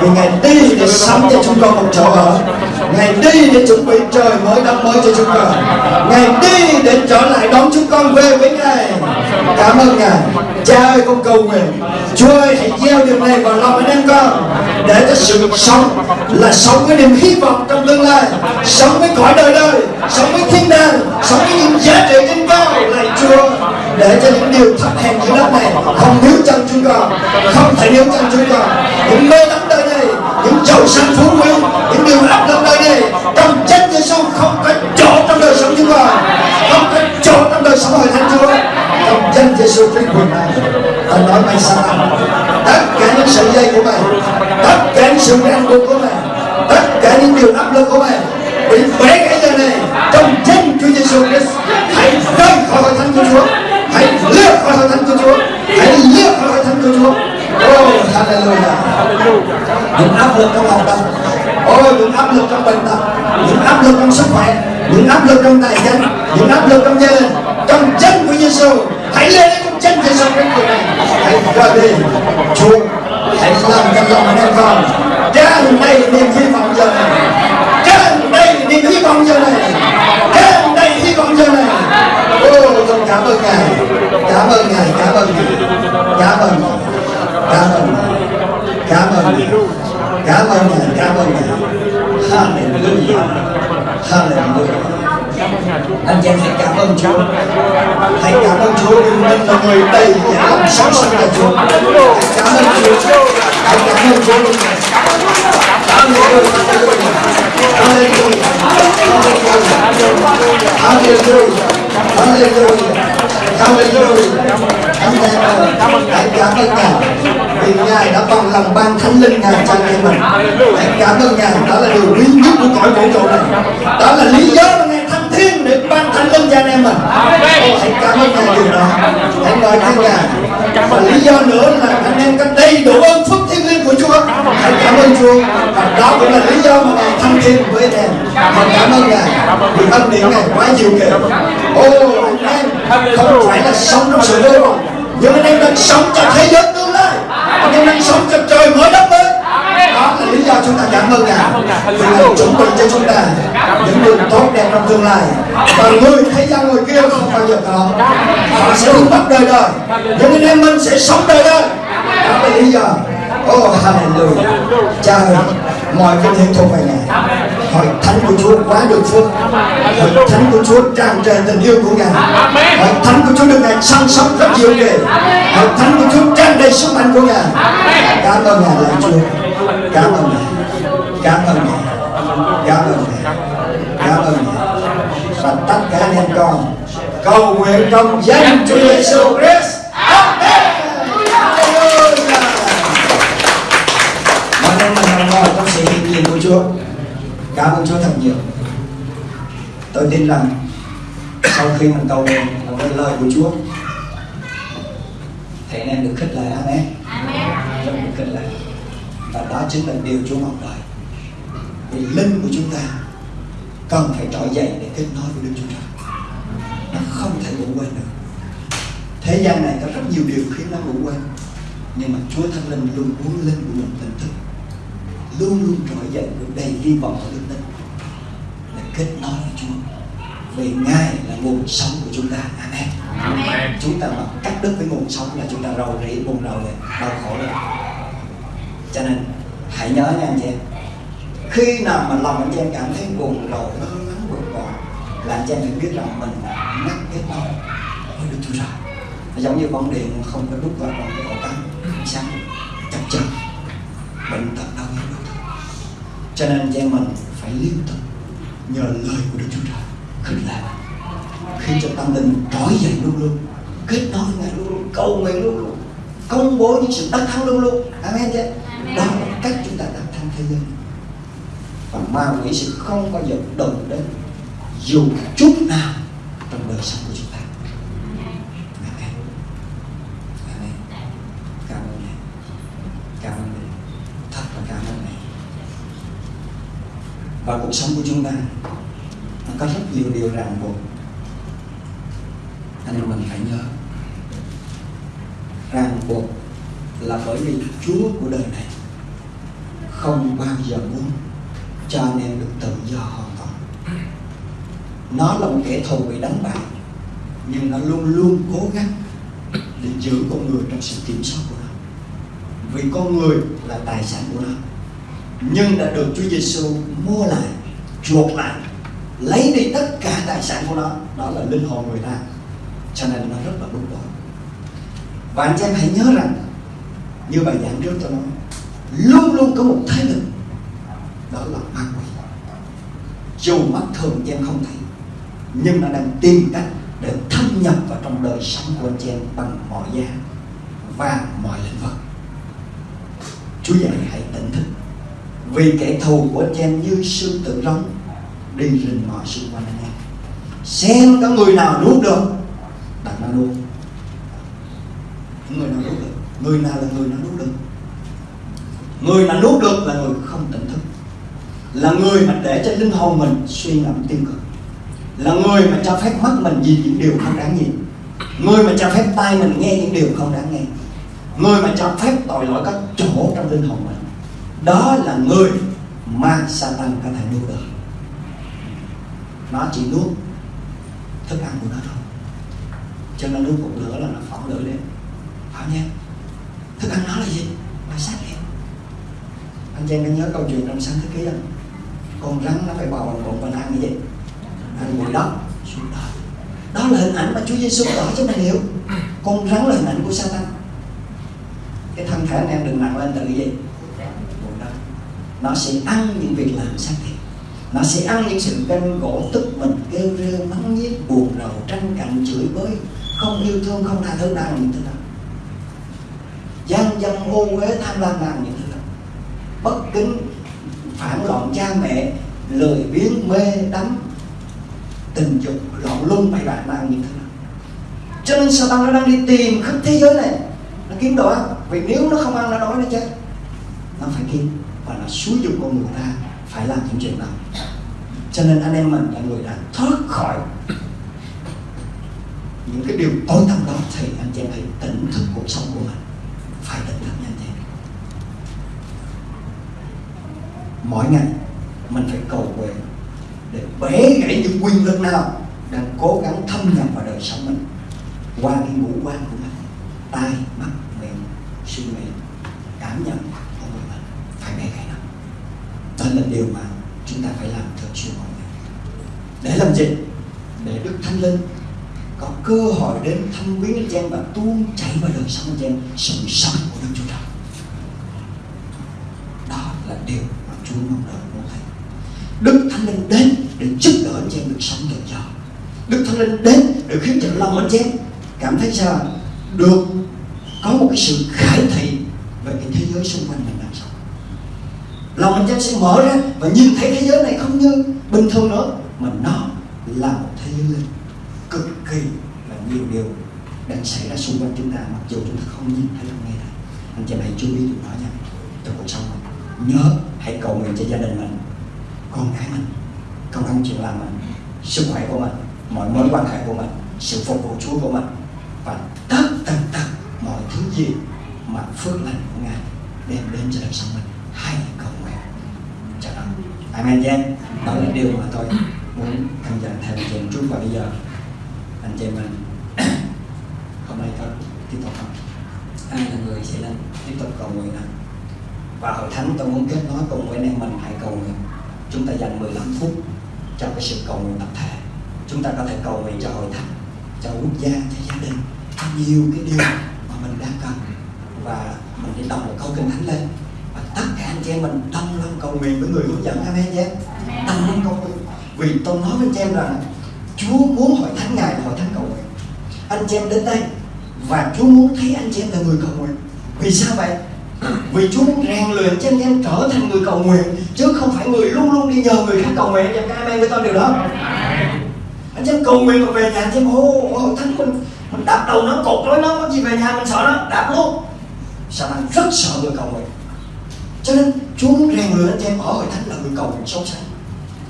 vì ngài đi để sắm cho chúng con một chỗ ở. Ngày đi để chuẩn bị trời mới đất mới cho chúng con. Ngày đi để trở lại đón chúng con về với ngài. Cảm ơn ngài. Cha ơi, con cầu nguyện. Chúa ơi, hãy gieo điều này vào lòng anh em con, để cho sự sống là sống với niềm hy vọng trong tương lai, sống với cõi đời đời, sống với thiên đàng, sống với những giá trị trên cao lạy chúa, để cho những điều thấp hèn dưới đất này không níu chân chúng con, không thể níu chân chúng con. Những mê đắm đời những giàu sang phú quý. Những điều áp lực đời này trong chân Giêsu không có chỗ trong đời sống chúng con. Không có chỗ trong đời sống hội thánh Chúa. Trong danh Giêsu Christ quyền này ta nói mày sao tăng tất cả những sợi dây của mày tất cả những sự ràng buộc của mày tất cả những điều áp lực của mày bị bể cái giờ này. Trong chân Chúa Giêsu Christ, hãy rời khỏi hội thánh của Chúa. Hãy lướt khỏi hội thánh của Chúa. Hãy lướt khỏi hội thánh của Chúa oh hallelujah. Những áp lực trong học tập ôi những áp lực trong bệnh tật. Những áp lực trong sức khỏe. Những áp lực trong tài chính. Những áp lực trong gia đình. Trong chân của Giêsu hãy lên đến trong chân Giêsu cái người này. Hãy rời đi. Chúa hãy làm cho lòng anh em con. Tràn đầy niềm hy vọng giờ này. Tràn đầy niềm hy vọng giờ này. Tràn đầy hy vọng giờ này. Ô con cảm ơn ngài. Cảm ơn ngài cảm ơn ngài. Cảm ơn ngài cảm ơn ngài. Cảm ơn ngài. Cảm ơn ngài, cảm ơn ngài. Hallelujah. Hallelujah. Anh chị em hãy cảm ơn Chúa. Hãy cảm ơn Chúa. Vì mình là người đầy dạy lòng sống sạch cho Chúa. Hãy cảm ơn Chúa. Hãy cảm ơn Chúa. Hallelujah. Hallelujah. Hallelujah. Hallelujah. Hallelujah. Anh em ơi hãy cảm ơn Ngài vì Ngài đã bằng lòng ban thánh linh Ngài cho anh em mình hãy cảm ơn Ngài đó là điều quý nhất của cõi vũ trụ này đó là lý do mà Ngài thăng thiên để ban thánh linh cho anh em mình hãy cảm ơn ngài điều đó hãy ngợi khen ngài và lý do nữa là anh em có đầy đủ ơn phúc thiên liêng của Chúa hãy cảm ơn Chúa và đó cũng là lý do mà ngài thăng thiên với anh em hãy cảm ơn ngài vì ân điển ngài quá nhiều kể ô không phải là sống trong sự vô vọng nhưng anh em đang sống cho thế giới tương lai. Anh em đang sống cho trời mới đất mới. Đó là lý do chúng ta cảm ơn ngài. Vì ngài. Chuẩn bị cho chúng ta những điều tốt đẹp trong tương lai. Và người thế gian người kia không bao giờ có. Họ sẽ bị mất đời đời. Nhưng anh em mình sẽ sống đời đời. Đó là lý do. Oh hallelujah. Ơi Mọi cái hiệp thuộc về Ngài Hội thánh của Chúa quá được phước. Hội thánh của Chúa tràn trề tình yêu của Ngài. Hội thánh của Chúa được Ngài săn sóc rất nhiều kỳ Hội thánh của Chúa tràn đầy sức mạnh của Ngài. Cảm ơn Ngài lạy Chúa. Cảm ơn Ngài. Cảm ơn Ngài. Cảm ơn Ngài. Cảm ơn Ngài. Và tất cả anh em con Cầu nguyện trong danh Chúa Giêsu Christ cảm ơn Chúa thật nhiều tôi tin rằng sau khi mình cầu nguyện với lời của Chúa thì anh em được khích lệ. Amen. Rất được khích lệ. Và đó chính là điều Chúa mong đợi. Vì linh của chúng ta cần phải trỗi dậy để kết nối với Đức Chúa Trời. Nó không thể ngủ quên được. Thế gian này có rất nhiều điều khiến nó ngủ quên, nhưng mà Chúa Thánh Linh luôn muốn linh của mình tỉnh thức luôn luôn trỗi dậy với đầy hy vọng và đức tin. Để kết nối với Chúa. Vì Ngài là nguồn sống của chúng ta. Amen, Amen. chúng ta mà cắt đứt với nguồn sống là chúng ta rầu rĩ buồn rầu rồi đau khổ rồi. Cho nên hãy nhớ nha anh chị em. Khi nào mà lòng anh chị em cảm thấy buồn rầu nó ngắn buồn bò là anh chị em phải biết rằng mình ngắt kết nối với Đức Chúa Trời giống như bóng điện không có đúc vào cái ổ cắm sáng cho nên chị em mình phải liên tục nhờ lời của Đức Chúa Trời khích lệ. Khi cho tâm linh trỗi dậy luôn luôn kết nối Ngài luôn luôn cầu nguyện luôn luôn công bố những sự đắc thắng luôn luôn. Amen chứ? Đó là cách chúng ta đắc thắng thế giới. Và ma quỷ sẽ không bao giờ động đến dù chút nào trong đời sống của chúng ta amen amen cảm ơn ngài cảm ơn ngài thật là cảm ơn ngài và cuộc sống của chúng ta. Nó có rất nhiều điều ràng buộc. Anh em mình phải nhớ, ràng buộc là bởi vì Chúa của đời này không bao giờ muốn cho anh em được tự do hoàn toàn. Nó là một kẻ thù bị đánh bại, nhưng nó luôn luôn cố gắng để giữ con người trong sự kiểm soát của nó. Vì con người là tài sản của nó, nhưng đã được Chúa Giêsu mua lại chuộc lại, lấy đi tất cả tài sản của nó. Đó là linh hồn người ta. Cho nên nó rất là đúng bối và anh em hãy nhớ rằng, như bài giảng trước tôi nói luôn luôn có một thế lực, đó là ma quỷ. Dù mắt thường em không thấy, nhưng nó đang tìm cách để thâm nhập vào trong đời sống của anh em bằng mọi giá và mọi lĩnh vực. Chúa dạy hãy tỉnh thức, vì kẻ thù của anh em như sư tử rống đi rình mò xung quanh anh em xem có người nào nuốt được đặt nó nuốt. Người nào nuốt được? Người nào là người nào nuốt được? Người nào nuốt được là người không tỉnh thức. Là người mà để cho linh hồn mình suy ngẫm tiêu cực. Là người mà cho phép mắt mình nhìn những điều không đáng nhìn. Người mà cho phép tai mình nghe những điều không đáng nghe. Người mà cho phép tội lỗi các chỗ trong linh hồn mình. Đó là người mà Satan có thể nuốt được nó chỉ nuốt thức ăn của nó thôi. Cho nên nuốt một nửa là nó phóng lửa lên. Phải nhé? thức ăn nó là gì? Là sát em anh chị có nhớ câu chuyện trong sáng thế ký không? Con rắn nó phải bò bằng bụng và ăn như gì? Ăn bụi đất. Xuống đó đó là hình ảnh mà Chúa Giêsu tỏ cho mình hiểu. Con rắn là hình ảnh của Satan. Cái thân thể anh em đừng nặng lên từ cái gì? Bụi đất. Nó sẽ ăn những việc làm sát thịt nó sẽ ăn những sự ganh gỗ tức mình, kêu rêu, mắng nhiếc, buồn rầu, tranh cạnh chửi bới. Không yêu thương, không tha thứ, đang những thứ đó gian dâm ô uế tham lam làm những thứ đó bất kính, phản loạn cha mẹ, lười biếng, mê, đắm. Tình dục, loạn luân, bậy bạ nó những thứ đó cho nên Satan nó đang đi tìm khắp thế giới này? Nó kiếm đồ ăn vì nếu nó không ăn, nó đói nó chết. Nó phải kiếm, và nó xúi dục con người ta phải làm những chuyện đó cho nên anh em mình là người đã thoát khỏi những cái điều tối tăm đó, thì anh chị em hãy tỉnh thức cuộc sống của mình. Phải tỉnh thức nha anh chị em. Mỗi ngày, mình phải cầu nguyện để bẻ gãy những quyền lực nào đang cố gắng thâm nhập vào đời sống mình qua cái ngũ quan của mình. Tai, mắt, miệng suy nghĩ cảm nhận của người mình phải bẻ gãy nó. Đó là điều mà chúng ta phải làm theo xuyên mọi ngày để làm gì? Để đức thánh linh có cơ hội đến thăm viếng anh em và tuôn chảy vào đời sống anh em sự sống của Đức Chúa Trời. Đó là điều mà Chúa mong đợi muốn thấy Đức Thánh Linh đến để giúp đỡ anh em được sống tự do Đức Thánh Linh đến để khiến cho lòng anh em cảm thấy sao? Được có một cái sự khải thị về cái thế giới xung quanh mình lòng anh em sẽ mở ra và nhìn thấy thế giới này không như bình thường nữa, mà nó là một thế giới linh. Cực kỳ là nhiều điều đang xảy ra xung quanh chúng ta, mặc dù chúng ta không nhìn thấy không nghe thấy. Anh chị em hãy chú ý điều đó nha. Trong cuộc sống mình nhớ hãy cầu nguyện cho gia đình mình, con cái mình, công ăn chuyện làm mình, sức khỏe của mình, mọi mối quan hệ của mình, sự phục vụ Chúa của mình và tất tần tật mọi thứ gì mà phước lành của Ngài đem đến cho đời sống mình. Hãy cầu Amen chị em đó là điều mà tôi muốn anh dành thêm anh chị trước và bây giờ. Anh chị mình, hôm nay có tiếp tục không? Ai là người sẽ lên tiếp tục cầu nguyện anh và hội thánh tôi muốn kết nối cùng với anh em mình, hãy cầu nguyện. Chúng ta dành 15 phút cho cái sự cầu nguyện tập thể. Chúng ta có thể cầu nguyện cho hội thánh, cho quốc gia, cho gia đình, cho nhiều cái điều mà mình đang cần. Và mình đi đọc một câu kinh thánh lên và tất cả anh chị em mình tâm lên cầu nguyện với người hướng dẫn amen nhé, tâm đồng cầu nguyện. Vì tôi nói với chị em rằng Chúa muốn hội thánh ngài là hội thánh cầu nguyện. Anh chị em đến đây và Chúa muốn thấy anh chị em là người cầu nguyện. Vì sao vậy? Vì Chúa muốn rèn luyện cho anh em trở thành người cầu nguyện chứ không phải người luôn luôn đi nhờ người khác cầu nguyện. Em amen với tôi điều đó anh em cầu nguyện mà về nhà anh em ô hội thánh mình mình đạp đầu nó cột lối nó có gì về nhà mình sợ nó đạp luôn. Sao anh rất sợ người cầu nguyện? Cho nên Chúa muốn rèn luyện anh em ở hội thánh là người cầu nguyện sâu sắc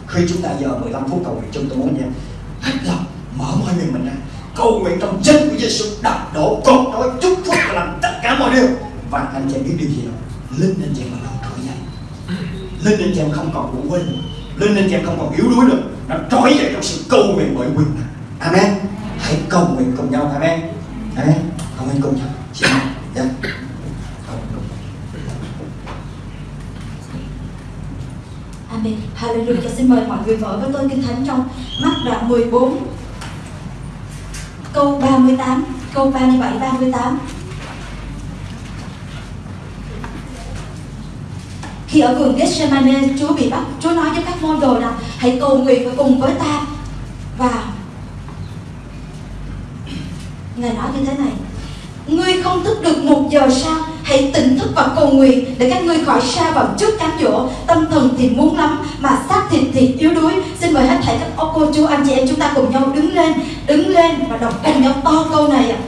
khi chúng ta giờ 15 phút cầu nguyện chúng tôi muốn anh em hết lòng, mở mọi miệng mình ra. Cầu nguyện trong chân của Giêsu đặt đổ cột nói chúc phúc và làm tất cả mọi điều. Và anh chị biết điều gì không? Linh anh chị mà bắt đầu trỗi dậy. Linh anh chị em không còn ngủ quên. Linh anh chị em không còn yếu đuối nữa. Nó trỗi dậy trong sự cầu nguyện bởi quyền năng. Amen. Hãy cầu nguyện cùng nhau. Amen. Amen. Cầu nguyện cùng nhau. Xin dạ. Amen. Hallelujah. Xin mời mọi người vợ với tôi kinh thánh trong mắt đoạn 14 câu 38, câu 37 38. Khi ở vườn Gethsemane, Chúa bị bắt, Chúa nói với các môn đồ rằng hãy cầu nguyện và cùng với ta. Và Ngài nói như thế này Ngươi không thức được một giờ sao Hãy tỉnh thức và cầu nguyện Để các ngươi khỏi xa vào trước cám dỗ. Tâm thần thì muốn lắm, Mà xác thịt thì yếu đuối. Xin mời hết thảy các ô cô, chú, anh chị em Chúng ta cùng nhau đứng lên Đứng lên và đọc cùng nhau to câu này ạ.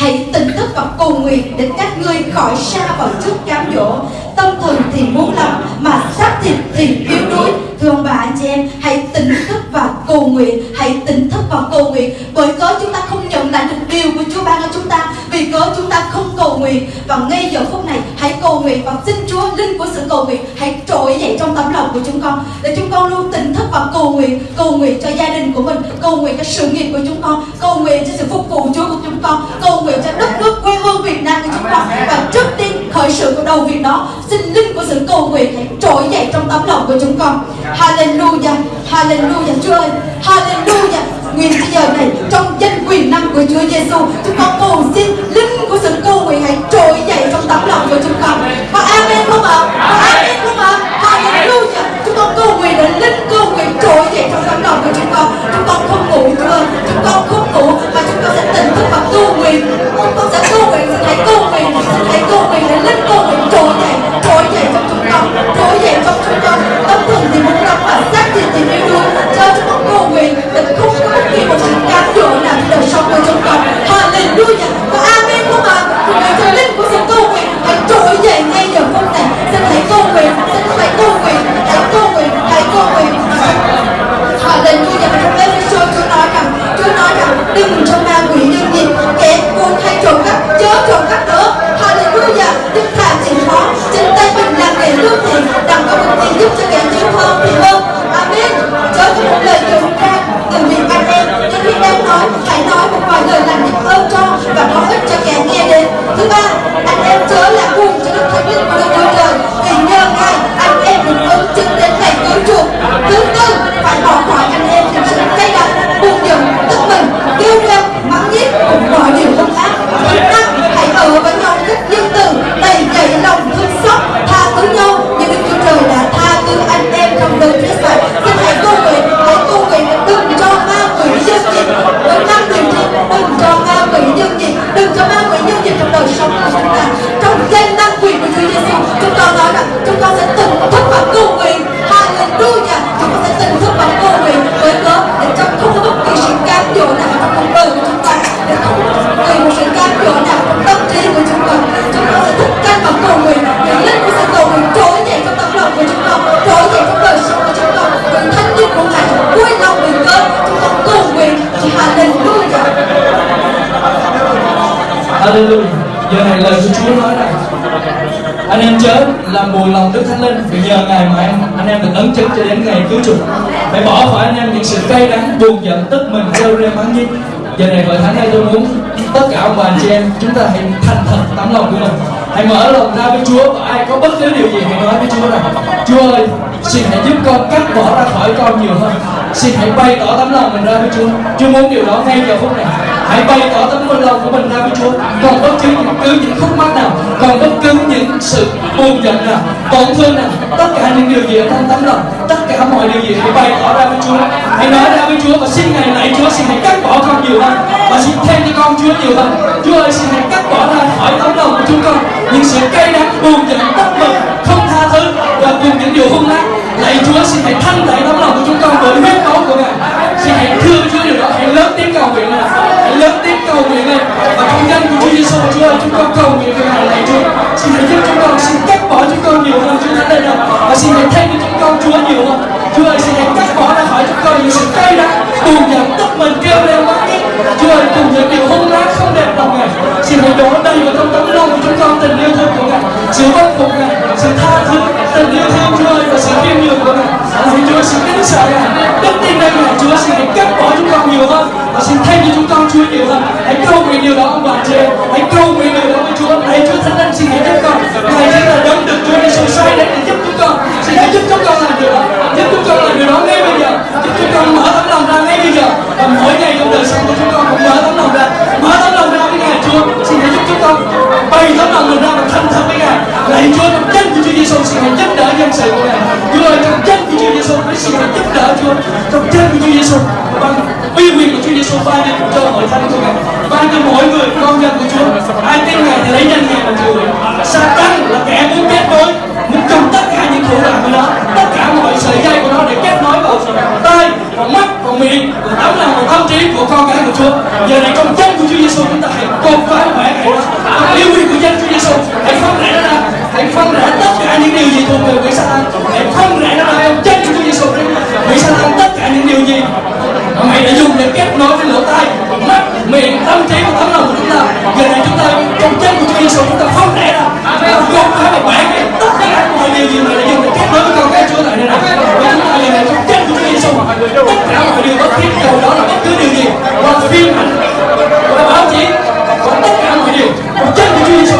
Hãy tỉnh thức và cầu nguyện để các ngươi khỏi xa vào trước cám dỗ. Tâm thần thì muốn lắm mà xác thịt thì yếu đuối. Thưa ông bà, anh chị em, Hãy tỉnh thức và cầu nguyện, Hãy tỉnh thức và cầu nguyện. Bởi cớ chúng ta không nhận lại được điều của Chúa ban cho chúng ta, Vì cớ chúng ta không cầu nguyện. Và ngay giờ phút này, hãy cầu nguyện Và xin Chúa, linh của sự cầu nguyện, Hãy trỗi dậy trong tấm lòng của chúng con. Để chúng con luôn tỉnh thức và cầu nguyện Cầu nguyện cho gia đình của mình, Cầu nguyện cho sự nghiệp của chúng con, Cầu nguyện cho sự phục vụ Chúa của chúng con, Cầu nguyện cho đất nước quê hương Việt Nam của chúng con. Và trước tiên khởi sự của đầu việc đó Xin linh của sự cầu nguyện hãy trỗi dậy trong tấm lòng của chúng con. Hallelujah Hallelujah, Chúa ơi. Hallelujah. Nguyện bây giờ này, trong danh quyền năng của Chúa Giêsu, chúng con cầu xin linh của sự cầu nguyện hãy trỗi dậy trong tấm lòng của chúng con. Có amen không ạ? Có amen không ạ? Hallelujah. Chúng con cầu nguyện để linh cầu nguyện trỗi dậy trong tấm lòng của chúng con. Chúng con không ngủ, Chúa ơi. Chúng con không ngủ, mà chúng con sẽ tỉnh thức và tu nguyện. Chúng con sẽ tu nguyện xin hãy cầu nguyện xin hãy mình rêu nhất giờ này hội thánh này tôi muốn tất cả ông bà anh chị em chúng ta hãy thành thật tấm lòng của mình. Hãy mở lòng ra với Chúa. Và ai có bất cứ điều gì hãy nói với Chúa rằng, Chúa ơi, xin hãy giúp con cắt bỏ ra khỏi con nhiều hơn. Xin hãy bày tỏ tấm lòng mình ra với Chúa. Chúa muốn điều đó ngay giờ phút này hãy bày tỏ tấm lòng lòng của mình ra với Chúa. Còn bất cứ cứ những khúc mắc nào, còn bất cứ những sự buồn giận nào, tổn thương nào, tất cả những điều gì ở trong tấm lòng, tất cả mọi điều gì hãy bày tỏ ra với Chúa. Hãy nói ra với Chúa và xin ngài lạy Chúa, xin hãy cắt bỏ con nhiều hơn. Và xin thêm cho con Chúa nhiều hơn. Chúa ơi, xin hãy cắt bỏ ra khỏi tấm lòng của chúng con những sự cay đắng, buồn giận, bất mực không tha thứ và cùng những điều hung ác. Lạy Chúa, xin hãy thanh tẩy tấm lòng của chúng con bởi huyết máu của ngài. Xin hãy thương Chúa điều đó. Hãy lớn tiếng cầu nguyện lên cầu nguyện lên và công danh của Chúa Giêsu Chúa ơi chúng con cầu nguyện về ngày này Chúa. Xin hãy giúp chúng con, xin cắt bỏ chúng con nhiều hơn, Chúa Thánh rồi và xin hãy thay cho chúng con Chúa nhiều hơn. Chúa ơi, xin hãy cắt bỏ nói cho chúng con những sự cay đắng nhau giận tức mình kêu lên mãi Chúa ơi cùng những điều hung ác không đẹp lòng ngài xin hãy đổ đầy vào trong tấm lòng của chúng con tình yêu thương của ngài. Sự bất phục ngài, sự tha thứ, tình yêu thương Chúa ơi và sự khiêm nhường của ngài. Lạy Chúa xin kính sợ ngài. Đức tin nơi ngài, Chúa xin hãy cắt bỏ chúng con nhiều hơn. Và xin thay cho chúng con Chúa nhiều hơn. Hãy cầu nguyện điều đó, ông bà chị hãy cầu nguyện điều đó với Chúa. Hãy Chúa thánh linh xin hãy giúp con. Ngài chính là đấng được Chúa Giêsu sai để giúp chúng con. Xin hãy giúp chúng con làm điều đó. Giúp chúng con làm điều đó chúng con mở tấm lòng ra ngay bây giờ. Và mỗi ngày trong đời sống của chúng con cũng mở tấm lòng ra. Mở tấm lòng ra với ngài Chúa. Xin hãy giúp chúng con bày tấm lòng mình ra và thành thật với ngài. Lạy Chúa, trong danh của Chúa Giêsu xin hãy giúp đỡ dân sự của ngài. Chúa ơi trong danh của Chúa Giêsu hãy xin hãy giúp đỡ Chúa. Trong danh của Chúa Giêsu bằng uy quyền của Chúa Giêsu ban cho hội thánh của ngài. Ban cho mỗi người, con dân của Chúa. Ai tin ngài thì lấy danh ngài mà chịu tăng là kẻ muốn kết nối, muốn cầm tất cả những thủ đoạn của nó. Tất cả mọi sợi dây của nó để kết nối vào tay vào mắt vào miệng vào tấm lòng vào tâm trí của con cái của Chúa. Giờ này trong danh của Chúa Giêsu chúng ta hãy công phá khỏe hãy yêu quý của danh Chúa Giêsu hãy phân rẽ ra. Hãy phân rẽ tất cả những điều gì thuộc về quỷ Satan hãy phân rẽ ra. Trong danh của Chúa Giêsu quỷ Satan tất cả những điều gì. Mà mày đã dùng để kết nối với lỗ tai, mắt, miệng, tâm trí và tấm lòng của chúng ta. Giờ này chúng ta trong chân của Chúa Giêsu chúng ta phân rẽ ra. Chúng ta phá và tất cả mọi điều gì mà đã dùng để kết nối với con cái Chúa tại đây này. Và chúng ta giờ này trong chân của Chúa Giêsu tất cả mọi điều bất thiết dầu đó là bất cứ điều gì qua phim ảnh qua báo chí qua tất cả mọi điều trong chân của Chúa Giêsu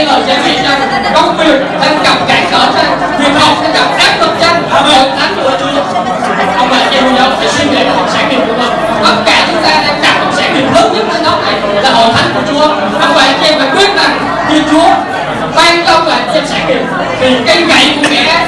viên ở chế vị rằng công việc thân gặp cản trở trên việc học sẽ gặp áp lực trên hội thánh của chúa ông là chiều giờ phải suy nghĩ về học sản nghiệp của mình tất cả chúng ta đang gặp học sản nghiệp lớn nhất trên đất này là hội thánh của chúa. Ông bà chị em phải quyết rằng khi chúa ban công và xem sản nghiệp. Thì cây gậy của kẻ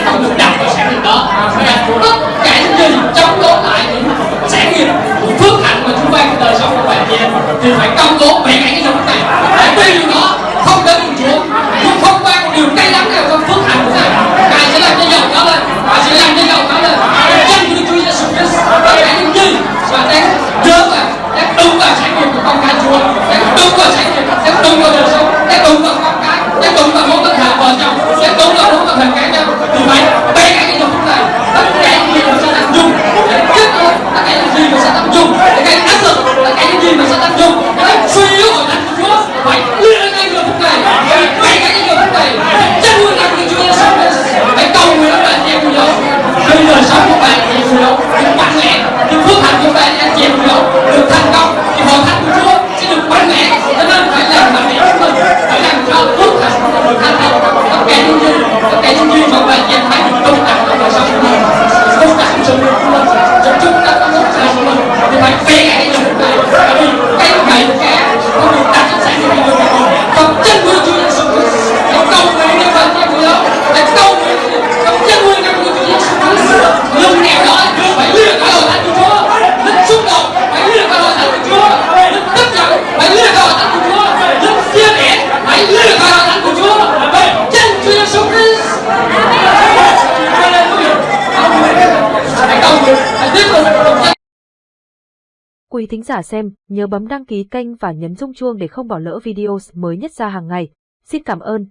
thính giả xem, nhớ bấm đăng ký kênh và nhấn rung chuông để không bỏ lỡ video mới nhất ra hàng ngày. Xin cảm ơn.